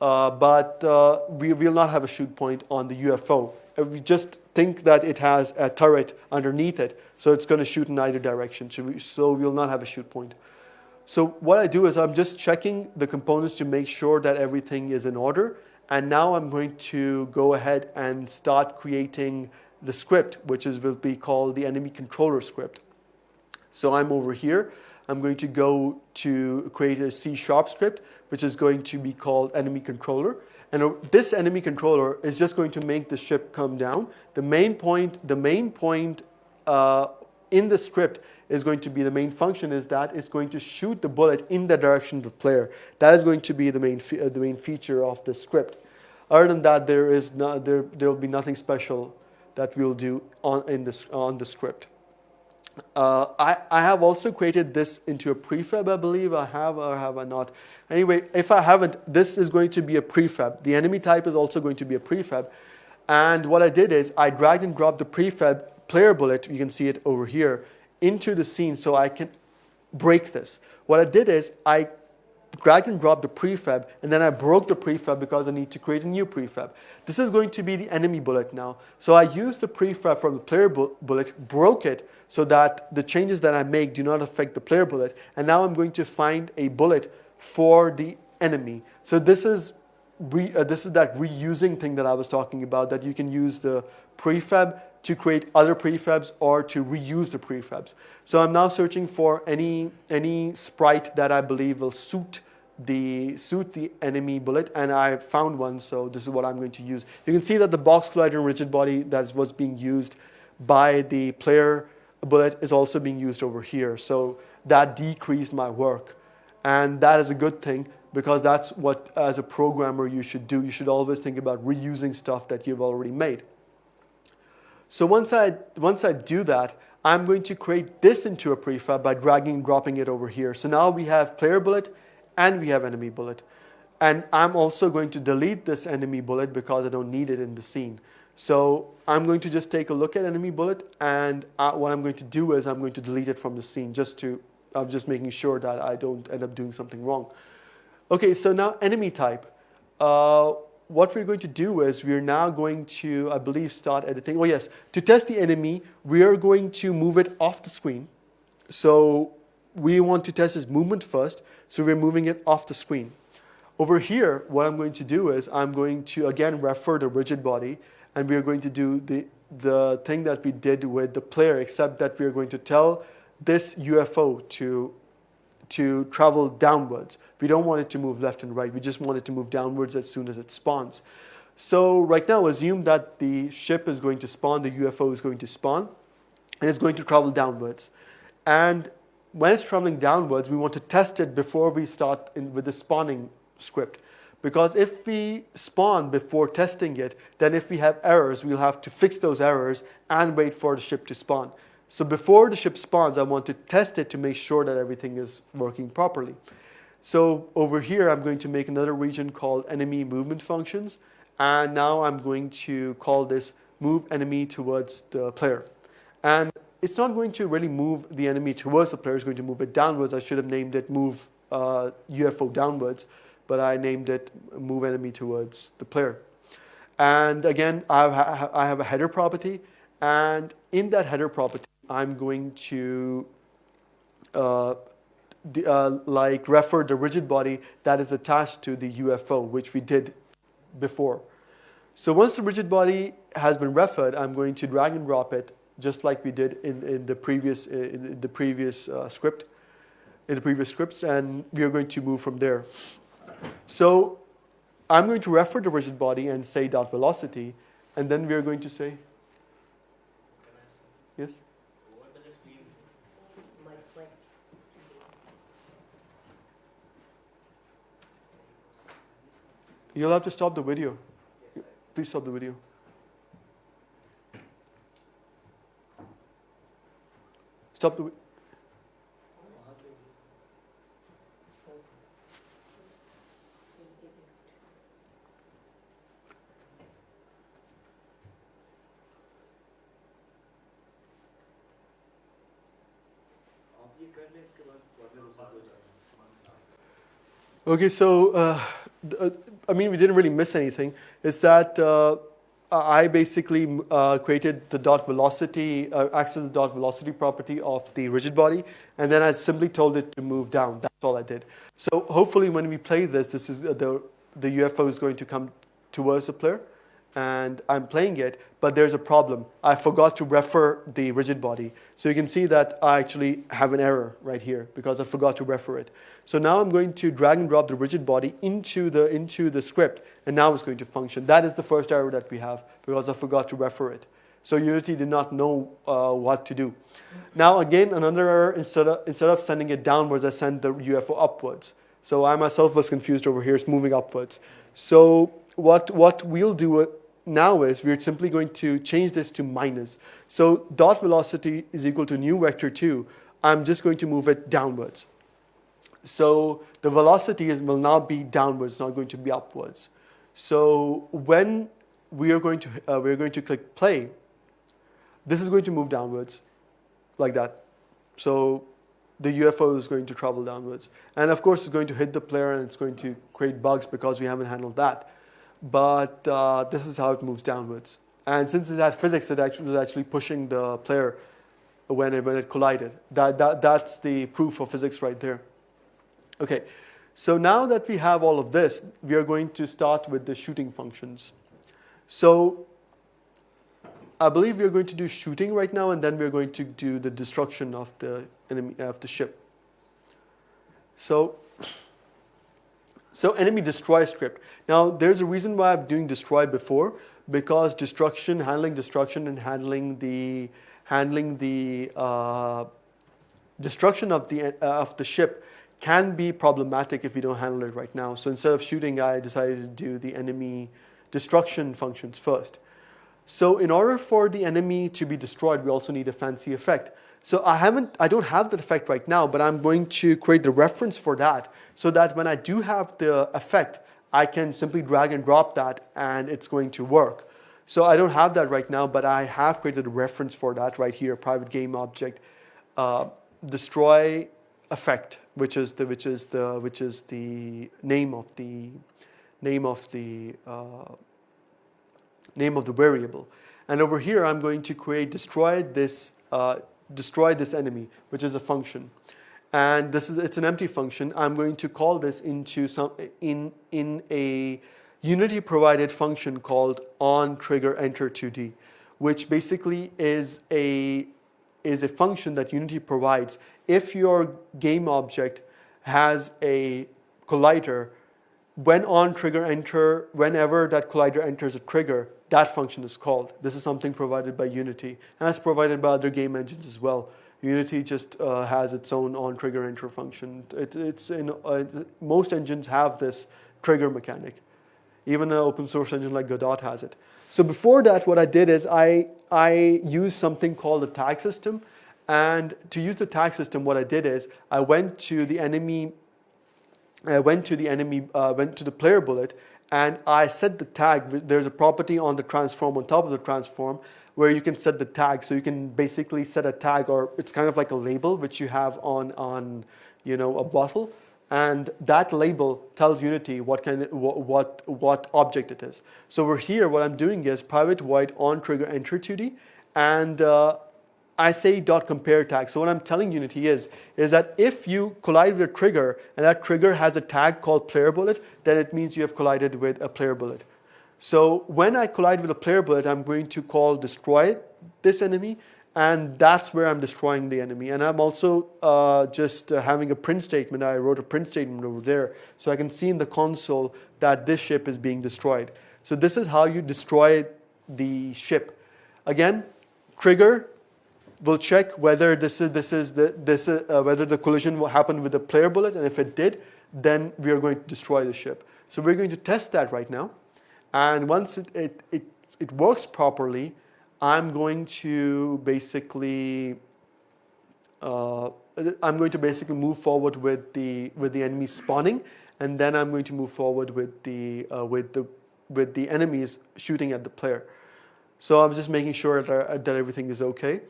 Uh, but uh, we will not have a shoot point on the UFO. Uh, we just think that it has a turret underneath it, so it's going to shoot in either direction. So we, so we will not have a shoot point. So what I do is I'm just checking the components to make sure that everything is in order. And now I'm going to go ahead and start creating the script, which is will be called the enemy controller script. So I'm over here. I'm going to go to create a C sharp script, which is going to be called enemy controller. And this enemy controller is just going to make the ship come down. The main point, the main point uh, in the script is going to be the main function is that it's going to shoot the bullet in the direction of the player. That is going to be the main, uh, the main feature of the script. Other than that, there, is no, there, there will be nothing special that we'll do on, in this, on the script. Uh, I, I have also created this into a prefab, I believe. I have or have I not? Anyway, if I haven't, this is going to be a prefab. The enemy type is also going to be a prefab. And what I did is I dragged and dropped the prefab player bullet, you can see it over here, into the scene so I can break this. What I did is I dragged and drop the prefab and then I broke the prefab because I need to create a new prefab. This is going to be the enemy bullet now. So I used the prefab from the player bu bullet, broke it so that the changes that I make do not affect the player bullet. And now I'm going to find a bullet for the enemy. So this is re, uh, this is that reusing thing that I was talking about that you can use the prefab to create other prefabs or to reuse the prefabs. So I'm now searching for any, any sprite that I believe will suit the, suit the enemy bullet and I found one so this is what I'm going to use. You can see that the box collider and rigid body that was being used by the player bullet is also being used over here. So that decreased my work and that is a good thing because that's what as a programmer you should do. You should always think about reusing stuff that you've already made. So once I, once I do that, I'm going to create this into a prefab by dragging and dropping it over here. So now we have player bullet and we have enemy bullet. And I'm also going to delete this enemy bullet because I don't need it in the scene. So I'm going to just take a look at enemy bullet and uh, what I'm going to do is I'm going to delete it from the scene just to, I'm just making sure that I don't end up doing something wrong. Okay, so now enemy type. Uh, what we're going to do is we're now going to, I believe, start editing. Oh yes, to test the enemy, we are going to move it off the screen. So we want to test its movement first, so we're moving it off the screen. Over here, what I'm going to do is I'm going to, again, refer the rigid body, and we're going to do the, the thing that we did with the player, except that we're going to tell this UFO to to travel downwards. We don't want it to move left and right. We just want it to move downwards as soon as it spawns. So right now, assume that the ship is going to spawn, the UFO is going to spawn, and it's going to travel downwards. And when it's traveling downwards, we want to test it before we start in, with the spawning script. Because if we spawn before testing it, then if we have errors, we'll have to fix those errors and wait for the ship to spawn. So before the ship spawns, I want to test it to make sure that everything is working properly. So over here, I'm going to make another region called enemy movement functions. And now I'm going to call this move enemy towards the player. And it's not going to really move the enemy towards the player, it's going to move it downwards. I should have named it move uh, UFO downwards, but I named it move enemy towards the player. And again, I have, a header property. And in that header property, I'm going to uh, uh, like refer the rigid body that is attached to the UFO, which we did before. So once the rigid body has been referred, I'm going to drag and drop it just like we did in, in the previous, in the previous uh, script, in the previous scripts, and we are going to move from there. So I'm going to refer the rigid body and say dot velocity, and then we are going to say, yes? You'll have to stop the video. Please stop the video. Stop the Okay, so uh, uh, I mean, we didn't really miss anything, is that uh, I basically uh, created the dot velocity, uh, access the dot velocity property of the rigid body, and then I simply told it to move down. That's all I did. So hopefully when we play this, this is uh, the, the UFO is going to come towards the player, and I'm playing it, but there's a problem. I forgot to refer the rigid body. So you can see that I actually have an error right here because I forgot to refer it. So now I'm going to drag and drop the rigid body into the, into the script, and now it's going to function. That is the first error that we have because I forgot to refer it. So Unity did not know uh, what to do. Now again, another error, instead of, instead of sending it downwards, I sent the UFO upwards. So I myself was confused over here, it's moving upwards. So what, what we'll do now is we're simply going to change this to minus. So dot velocity is equal to new vector 2. I'm just going to move it downwards. So the velocity is, will now be downwards, not going to be upwards. So when we are going to, uh, we're going to click play, this is going to move downwards like that. So the UFO is going to travel downwards. And of course, it's going to hit the player and it's going to create bugs because we haven't handled that. But uh, this is how it moves downwards. And since it had physics, it actually was actually pushing the player when it, when it collided. That, that, that's the proof of physics right there. Okay, so now that we have all of this, we are going to start with the shooting functions. So I believe we are going to do shooting right now, and then we are going to do the destruction of the enemy of the ship. So, so enemy destroy script. Now, there's a reason why I'm doing destroy before, because destruction, handling destruction, and handling the handling the uh, destruction of the uh, of the ship can be problematic if we don't handle it right now. So instead of shooting, I decided to do the enemy destruction functions first. So in order for the enemy to be destroyed, we also need a fancy effect. So I haven't, I don't have that effect right now, but I'm going to create the reference for that so that when I do have the effect, I can simply drag and drop that and it's going to work. So I don't have that right now, but I have created a reference for that right here, private game object, uh, destroy effect, which is the which is the which is the name of the name of the uh, name of the variable. And over here, I'm going to create destroy this, uh, destroy this enemy, which is a function. And this is, it's an empty function. I'm going to call this into some, in, in a Unity provided function called on trigger enter 2D, which basically is a, is a function that Unity provides if your game object has a collider when on trigger enter, whenever that collider enters a trigger, that function is called. This is something provided by Unity, and it's provided by other game engines as well. Unity just uh, has its own on trigger enter function. It, it's in uh, most engines have this trigger mechanic. Even an open source engine like Godot has it. So before that, what I did is I I used something called a tag system, and to use the tag system, what I did is I went to the enemy I went to the enemy, uh, went to the player bullet, and I set the tag. There's a property on the transform, on top of the transform, where you can set the tag. So you can basically set a tag, or it's kind of like a label which you have on, on you know, a bottle. And that label tells Unity what, kind of, what, what, object it is. So over here, what I'm doing is private void on trigger enter 2D, and uh, I say dot compare tag. So what I'm telling Unity is, is that if you collide with a trigger and that trigger has a tag called player bullet, then it means you have collided with a player bullet. So when I collide with a player bullet, I'm going to call destroy this enemy and that's where I'm destroying the enemy. And I'm also uh, just uh, having a print statement. I wrote a print statement over there so I can see in the console that this ship is being destroyed. So this is how you destroy the ship. Again, trigger we'll check whether this is this is the this is, uh, whether the collision will happen with the player bullet, and if it did, then we are going to destroy the ship. So we're going to test that right now, and once it it it, it works properly, I'm going to basically. Uh, I'm going to basically move forward with the with the enemy spawning, and then I'm going to move forward with the uh, with the with the enemies shooting at the player. So I'm just making sure that, that everything is okay.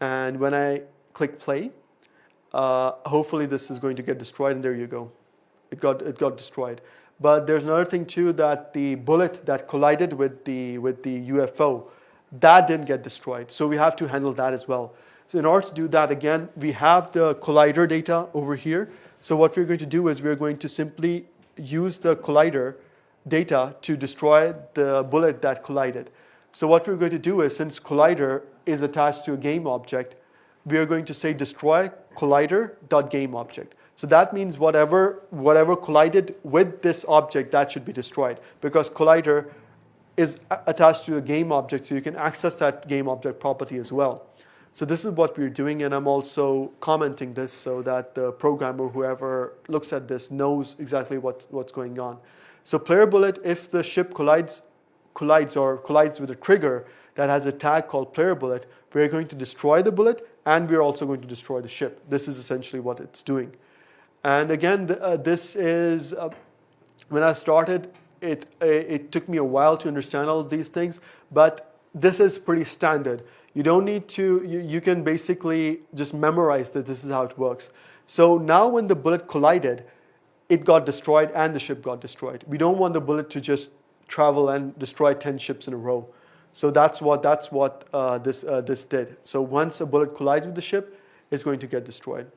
And when I click play, uh, hopefully this is going to get destroyed and there you go. It got, it got destroyed. But there's another thing too that the bullet that collided with the, with the UFO, that didn't get destroyed. So we have to handle that as well. So in order to do that, again, we have the collider data over here. So what we're going to do is we're going to simply use the collider data to destroy the bullet that collided. So what we're going to do is, since collider is attached to a game object, we are going to say destroy collider.game object. So that means whatever, whatever collided with this object, that should be destroyed because collider is attached to a game object, so you can access that game object property as well. So this is what we're doing, and I'm also commenting this so that the programmer, whoever looks at this, knows exactly what's, what's going on. So player bullet, if the ship collides collides or collides with a trigger that has a tag called player bullet, we're going to destroy the bullet and we're also going to destroy the ship. This is essentially what it's doing. And again, uh, this is, uh, when I started, it, uh, it took me a while to understand all of these things, but this is pretty standard. You don't need to, you, you can basically just memorize that this is how it works. So now when the bullet collided, it got destroyed and the ship got destroyed. We don't want the bullet to just travel and destroy 10 ships in a row. So that's what, that's what uh, this, uh, this did. So once a bullet collides with the ship, it's going to get destroyed.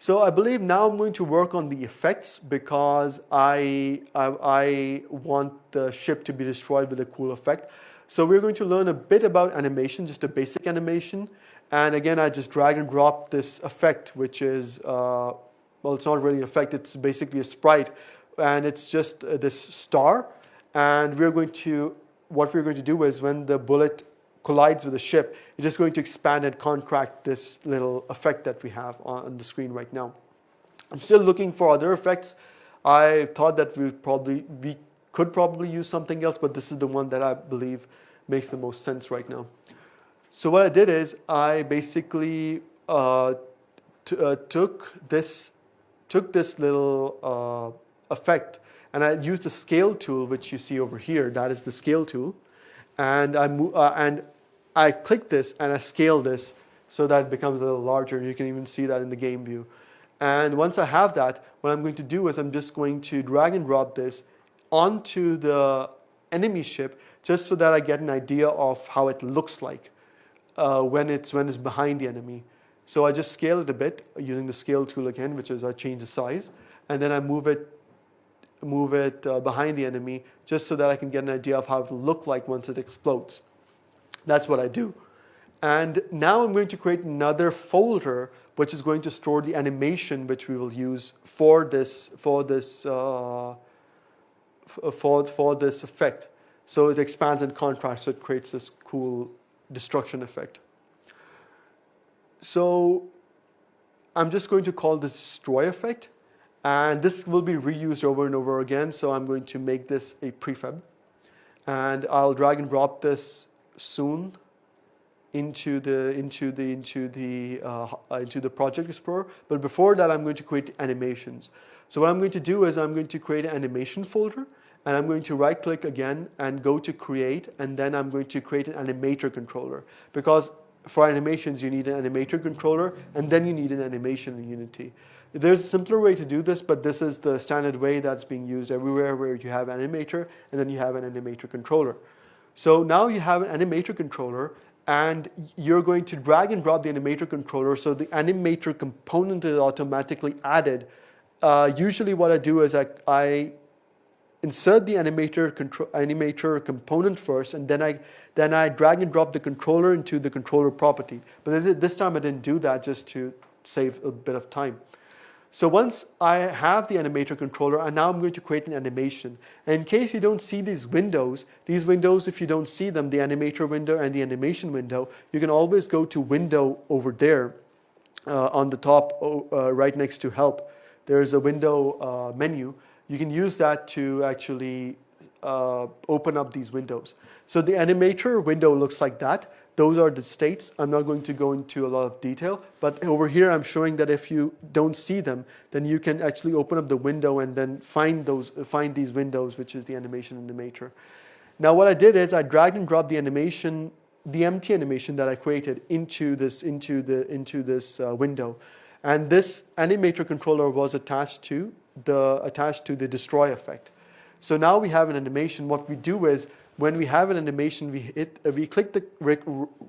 So I believe now I'm going to work on the effects because I, I, I, want the ship to be destroyed with a cool effect. So we're going to learn a bit about animation, just a basic animation. And again, I just drag and drop this effect, which is, uh, well, it's not really an effect, it's basically a sprite. And it's just uh, this star. And we're going to, what we're going to do is when the bullet collides with the ship, it's just going to expand and contract this little effect that we have on the screen right now. I'm still looking for other effects. I thought that we probably we could probably use something else, but this is the one that I believe makes the most sense right now. So what I did is I basically uh, uh, took this took this little uh, effect and I use the scale tool, which you see over here. That is the scale tool, and I uh, and I click this and I scale this so that it becomes a little larger. You can even see that in the game view. And once I have that, what I'm going to do is I'm just going to drag and drop this onto the enemy ship just so that I get an idea of how it looks like uh, when, it's, when it's behind the enemy. So I just scale it a bit using the scale tool again, which is I change the size, and then I move it, move it uh, behind the enemy just so that I can get an idea of how it will look like once it explodes. That's what I do. And now I'm going to create another folder which is going to store the animation which we will use for this for this uh, for for this effect. So it expands and contracts, so it creates this cool destruction effect. So I'm just going to call this destroy effect, and this will be reused over and over again. So I'm going to make this a prefab, and I'll drag and drop this soon into the into the into the uh, into the project explorer. But before that I'm going to create animations. So what I'm going to do is I'm going to create an animation folder and I'm going to right click again and go to create and then I'm going to create an animator controller. Because for animations you need an animator controller and then you need an animation in Unity there's a simpler way to do this but this is the standard way that's being used everywhere where you have animator and then you have an animator controller so now you have an animator controller and you're going to drag and drop the animator controller so the animator component is automatically added. Uh, usually what I do is I, I insert the animator, animator component first and then I, then I drag and drop the controller into the controller property. But this time I didn't do that just to save a bit of time. So once I have the animator controller, and now I'm going to create an animation. And in case you don't see these windows, these windows, if you don't see them, the animator window and the animation window, you can always go to window over there uh, on the top uh, right next to help. There's a window uh, menu. You can use that to actually uh, open up these windows. So the animator window looks like that. Those are the states. I'm not going to go into a lot of detail, but over here I'm showing that if you don't see them, then you can actually open up the window and then find those, find these windows, which is the animation in the animator. Now what I did is I dragged and dropped the animation, the empty animation that I created into this, into the, into this uh, window. And this animator controller was attached to the, attached to the destroy effect. So now we have an animation. What we do is when we have an animation, we, hit, uh, we click the rec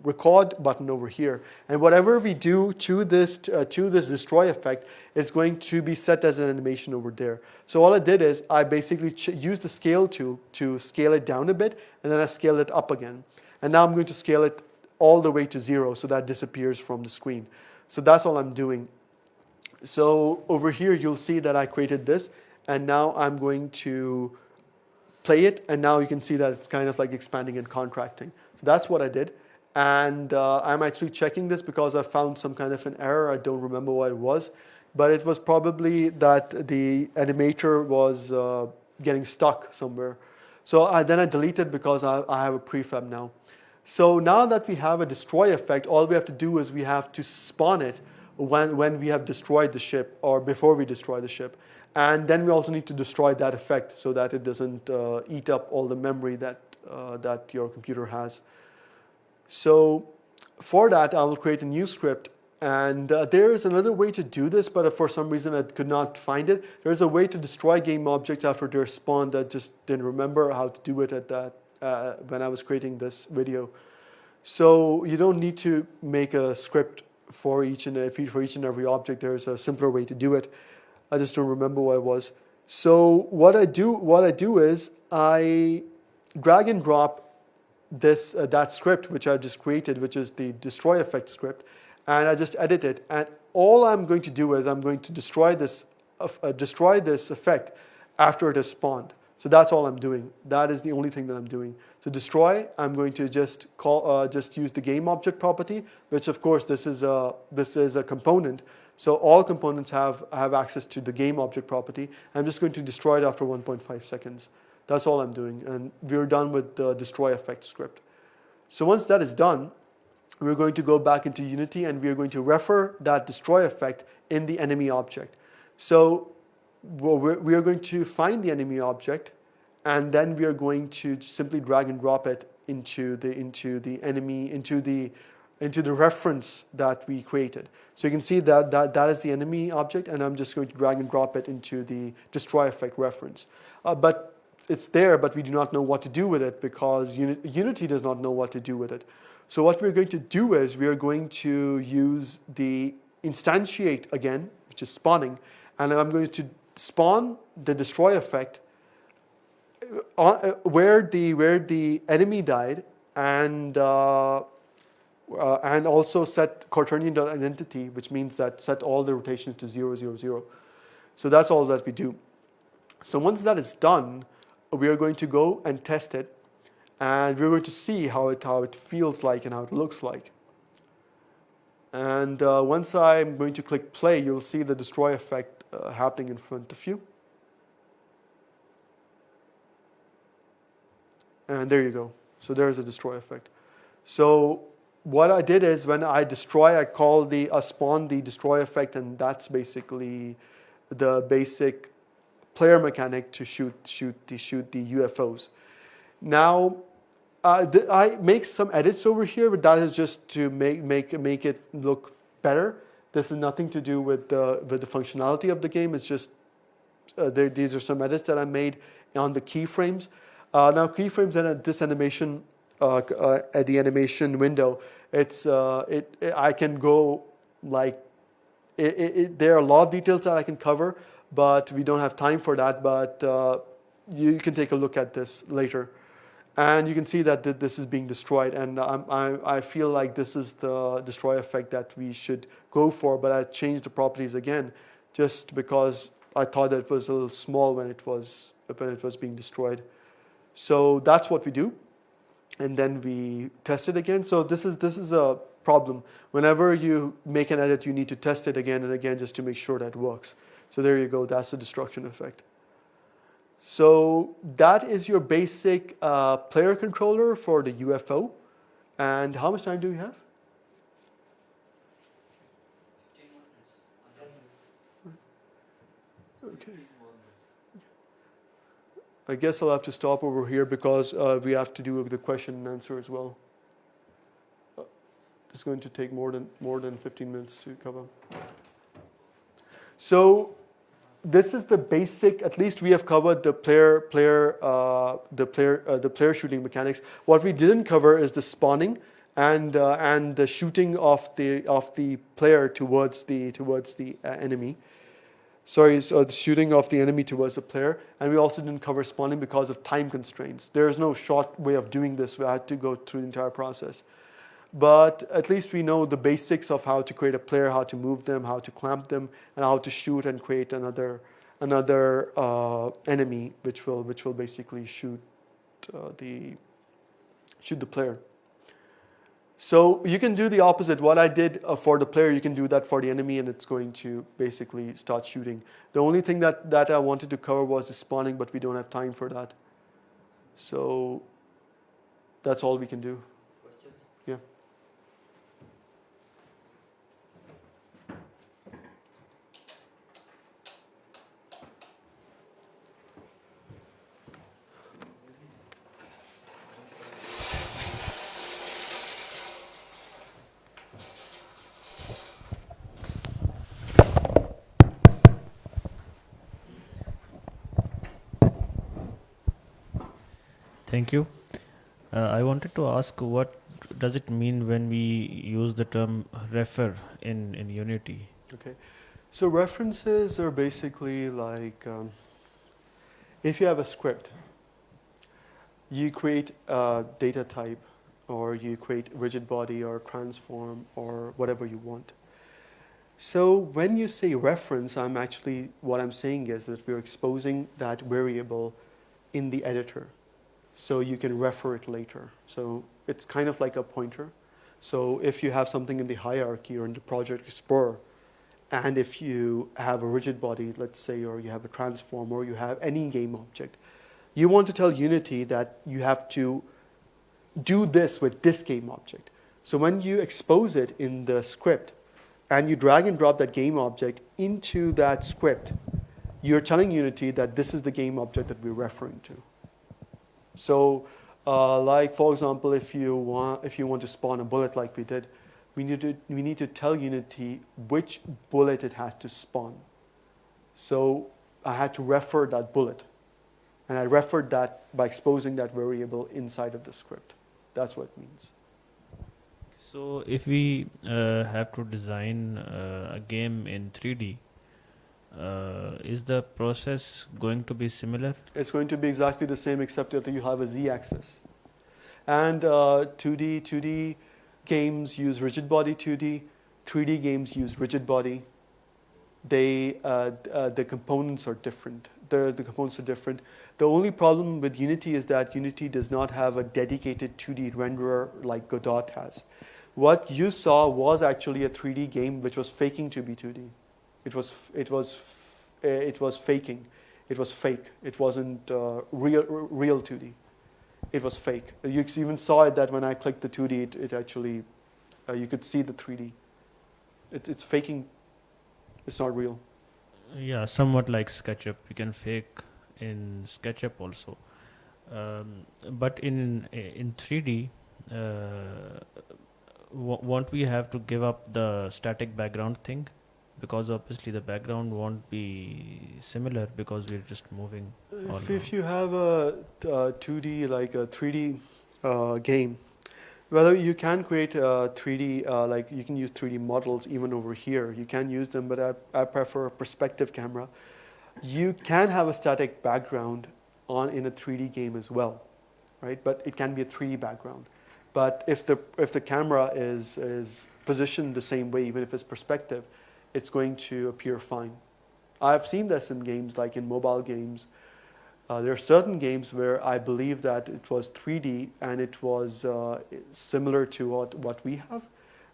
record button over here. And whatever we do to this, uh, to this destroy effect, it's going to be set as an animation over there. So all I did is I basically used the scale tool to scale it down a bit, and then I scale it up again. And now I'm going to scale it all the way to zero so that disappears from the screen. So that's all I'm doing. So over here, you'll see that I created this, and now I'm going to play it, and now you can see that it's kind of like expanding and contracting. So that's what I did. And uh, I'm actually checking this because I found some kind of an error. I don't remember what it was. But it was probably that the animator was uh, getting stuck somewhere. So I, then I deleted because I, I have a prefab now. So now that we have a destroy effect, all we have to do is we have to spawn it when, when we have destroyed the ship or before we destroy the ship. And then we also need to destroy that effect so that it doesn't uh, eat up all the memory that, uh, that your computer has. So for that, I will create a new script. And uh, there is another way to do this, but for some reason I could not find it. There's a way to destroy game objects after they're spawned. I just didn't remember how to do it at that uh, when I was creating this video. So you don't need to make a script for each and for each and every object. There's a simpler way to do it. I just don't remember what it was. So what I do, what I do is I drag and drop this uh, that script which I just created, which is the destroy effect script, and I just edit it. And all I'm going to do is I'm going to destroy this uh, destroy this effect after it has spawned. So that's all I'm doing. That is the only thing that I'm doing. To destroy, I'm going to just call uh, just use the game object property, which of course this is a this is a component. So all components have have access to the game object property. I'm just going to destroy it after 1.5 seconds. That's all I'm doing. And we're done with the destroy effect script. So once that is done, we're going to go back into Unity and we're going to refer that destroy effect in the enemy object. So we are going to find the enemy object and then we are going to simply drag and drop it into the, into the enemy, into the, into the reference that we created. So you can see that, that that is the enemy object and I'm just going to drag and drop it into the destroy effect reference. Uh, but it's there, but we do not know what to do with it because Unity does not know what to do with it. So what we're going to do is we are going to use the instantiate again, which is spawning, and I'm going to spawn the destroy effect uh, uh where the where the enemy died and uh, uh, and also set quaternion identity, which means that set all the rotations to 0, 0, 0. So that's all that we do. So once that is done, we are going to go and test it and we're going to see how it, how it feels like and how it looks like. And uh, once I'm going to click play, you'll see the destroy effect uh, happening in front of you. And there you go. So there's a destroy effect. So what I did is when I destroy, I call the uh, spawn the destroy effect, and that's basically the basic player mechanic to shoot shoot the shoot the UFOs. Now, uh, I make some edits over here, but that is just to make make make it look better. This is nothing to do with the with the functionality of the game. It's just uh, there, these are some edits that I made on the keyframes. Uh, now keyframes and this animation uh, uh, at the animation window, it's uh, it, it, I can go like it, there are a lot of details that I can cover, but we don't have time for that. But uh, you can take a look at this later. And you can see that this is being destroyed. And I, I feel like this is the destroy effect that we should go for. But I changed the properties again just because I thought that it was a little small when it was, when it was being destroyed. So that's what we do. And then we test it again. So this is, this is a problem. Whenever you make an edit, you need to test it again and again just to make sure that works. So there you go, that's the destruction effect. So that is your basic uh, player controller for the UFO. And how much time do we have? I guess I'll have to stop over here because uh, we have to do the question and answer as well. Uh, it's going to take more than more than 15 minutes to cover. So this is the basic. At least we have covered the player player uh, the player uh, the player shooting mechanics. What we didn't cover is the spawning and uh, and the shooting of the of the player towards the towards the uh, enemy. Sorry, so the shooting of the enemy towards the player, and we also didn't cover spawning because of time constraints. There is no short way of doing this. We had to go through the entire process. But at least we know the basics of how to create a player, how to move them, how to clamp them, and how to shoot and create another another uh, enemy, which will which will basically shoot uh, the shoot the player. So you can do the opposite. What I did uh, for the player, you can do that for the enemy, and it's going to basically start shooting. The only thing that that I wanted to cover was the spawning, but we don't have time for that. So that's all we can do. Thank you. Uh, I wanted to ask what does it mean when we use the term refer in, in Unity? Okay. So references are basically like um, if you have a script, you create a data type or you create rigid body or transform or whatever you want. So when you say reference, I'm actually, what I'm saying is that we're exposing that variable in the editor. So you can refer it later. So it's kind of like a pointer. So if you have something in the hierarchy or in the project explorer, and if you have a rigid body, let's say, or you have a transform, or you have any game object, you want to tell Unity that you have to do this with this game object. So when you expose it in the script, and you drag and drop that game object into that script, you're telling Unity that this is the game object that we're referring to. So, uh, like for example, if you want if you want to spawn a bullet like we did, we need to we need to tell Unity which bullet it has to spawn. So I had to refer that bullet, and I referred that by exposing that variable inside of the script. That's what it means. So if we uh, have to design uh, a game in 3D, uh, is the process going to be similar? It's going to be exactly the same except that you have a z-axis. And uh, 2D, 2D games use rigid body 2D, 3D games use rigid body. They, uh, uh, the components are different. The, the components are different. The only problem with Unity is that Unity does not have a dedicated 2D renderer like Godot has. What you saw was actually a 3D game which was faking to be 2D. It was, it was, it was faking. It was fake. It wasn't uh, real, real 2D. It was fake. You even saw it that when I clicked the 2D, it, it actually, uh, you could see the 3D. It, it's faking. It's not real. Yeah, somewhat like SketchUp. You can fake in SketchUp also. Um, but in in 3D, uh, won't we have to give up the static background thing? Because obviously the background won't be similar because we're just moving. If, if you have a, a 2D, like a 3D uh, game, well, you can create a 3D, uh, like you can use 3D models even over here. You can use them, but I, I prefer a perspective camera. You can have a static background on in a 3D game as well, right? But it can be a 3D background. But if the, if the camera is, is positioned the same way, even if it's perspective, it's going to appear fine. I've seen this in games like in mobile games. Uh, there are certain games where I believe that it was 3D and it was uh, similar to what, what we have,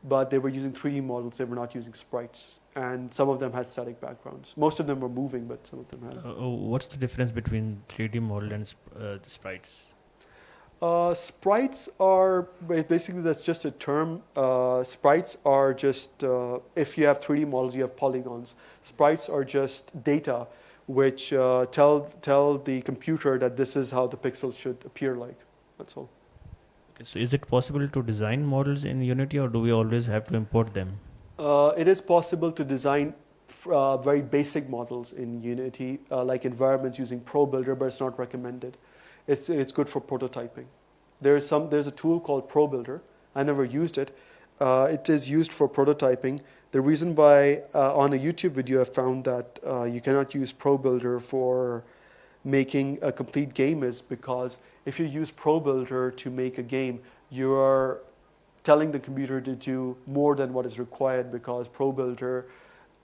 but they were using 3D models, they were not using sprites. And some of them had static backgrounds. Most of them were moving, but some of them had. Uh, oh, what's the difference between 3D model and sp uh, the sprites? Uh, sprites are basically that's just a term. Uh, sprites are just uh, if you have 3D models, you have polygons. Sprites are just data which uh, tell tell the computer that this is how the pixels should appear like. That's all. Okay, so is it possible to design models in Unity, or do we always have to import them? Uh, it is possible to design uh, very basic models in Unity, like environments using ProBuilder, but it's not recommended it's, it's good for prototyping. There's, some, there's a tool called ProBuilder. I never used it. Uh, it is used for prototyping. The reason why uh, on a YouTube video I found that uh, you cannot use ProBuilder for making a complete game is because if you use ProBuilder to make a game, you are telling the computer to do more than what is required because ProBuilder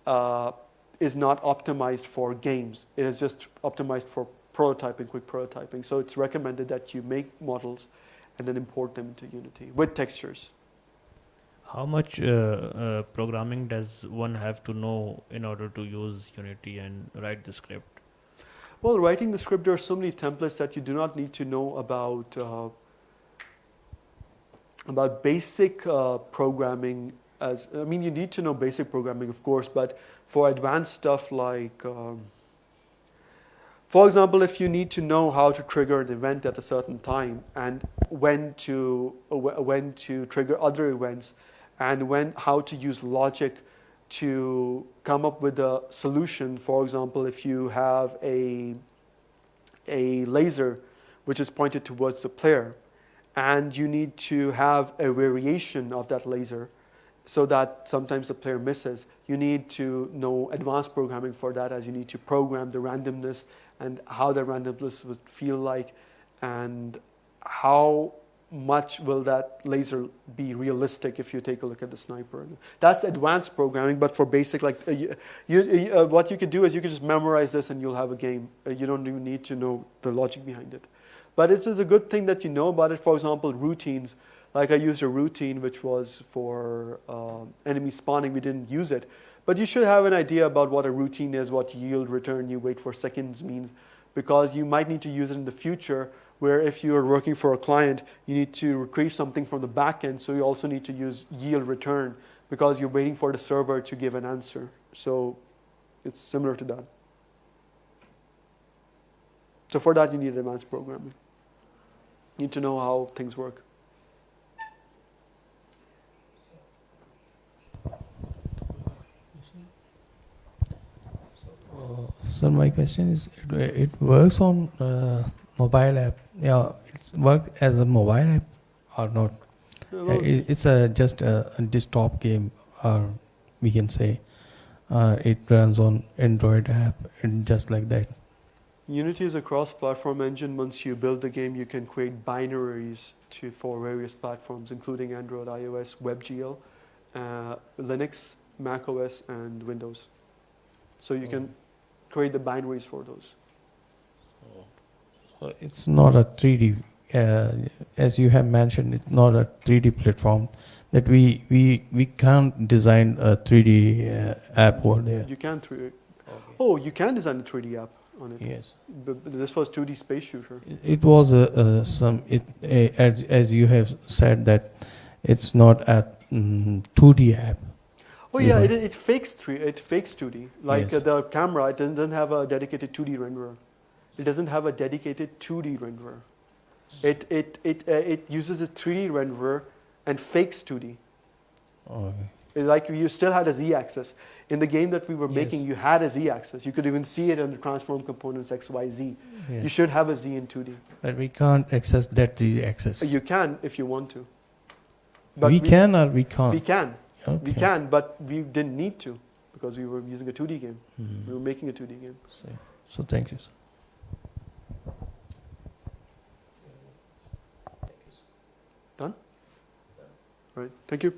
uh, is not optimized for games. It is just optimized for prototyping, quick prototyping. So it's recommended that you make models and then import them into Unity with textures. How much uh, uh, programming does one have to know in order to use Unity and write the script? Well, writing the script, there are so many templates that you do not need to know about uh, about basic uh, programming. As I mean, you need to know basic programming, of course, but for advanced stuff like um, for example, if you need to know how to trigger an event at a certain time and when to, uh, when to trigger other events and when, how to use logic to come up with a solution. For example, if you have a, a laser which is pointed towards the player. And you need to have a variation of that laser so that sometimes the player misses. You need to know advanced programming for that as you need to program the randomness and how the randomness would feel like and how much will that laser be realistic if you take a look at the sniper. That's advanced programming, but for basic, like uh, you, you, uh, what you could do is you could just memorize this and you'll have a game. Uh, you don't even need to know the logic behind it. But it is a good thing that you know about it. For example, routines. Like I used a routine which was for uh, enemy spawning. We didn't use it. But you should have an idea about what a routine is, what yield, return, you wait for seconds means, because you might need to use it in the future where if you are working for a client, you need to retrieve something from the backend, so you also need to use yield return because you're waiting for the server to give an answer. So it's similar to that. So for that, you need advanced programming. You need to know how things work. So my question is, it, it works on uh, mobile app. Yeah, it's work as a mobile app or not? Uh, well, it- it's a just a, a desktop game, or we can say uh, it runs on Android app and just like that. Unity is a cross-platform engine. Once you build the game, you can create binaries to for various platforms, including Android, iOS, WebGL, uh, Linux, Mac OS, and Windows. So you can create the binaries for those. So it's not a 3D, uh, as you have mentioned. It's not a 3D platform that we we we can't design a 3D uh, app over there. You can 3 Oh, you can design a 3D app on it. Yes. But this was 2D space shooter. It- It was a, a some it a, as as you have said that it's not a mm, 2D app. Oh yeah, it, it fakes three. It fakes 2D. Like uh, Yes. the camera, it doesn't, doesn't have a dedicated 2D renderer. It doesn't have a dedicated 2D renderer. It it it uh, it uses a 3D renderer and fakes 2D. Okay. Like you still had a z-axis. In the game that we were making, Yes. you had a z-axis. You could even see it in the transform components X, Y, Z. You should have a z in 2D. But we can't access that z-axis. You can if you want to. we, can or we can't. We can. Okay. We can, but we didn't need to because we were using a 2D game. Mhm. We were making a 2D game. So, so thank you. All right. Thank you.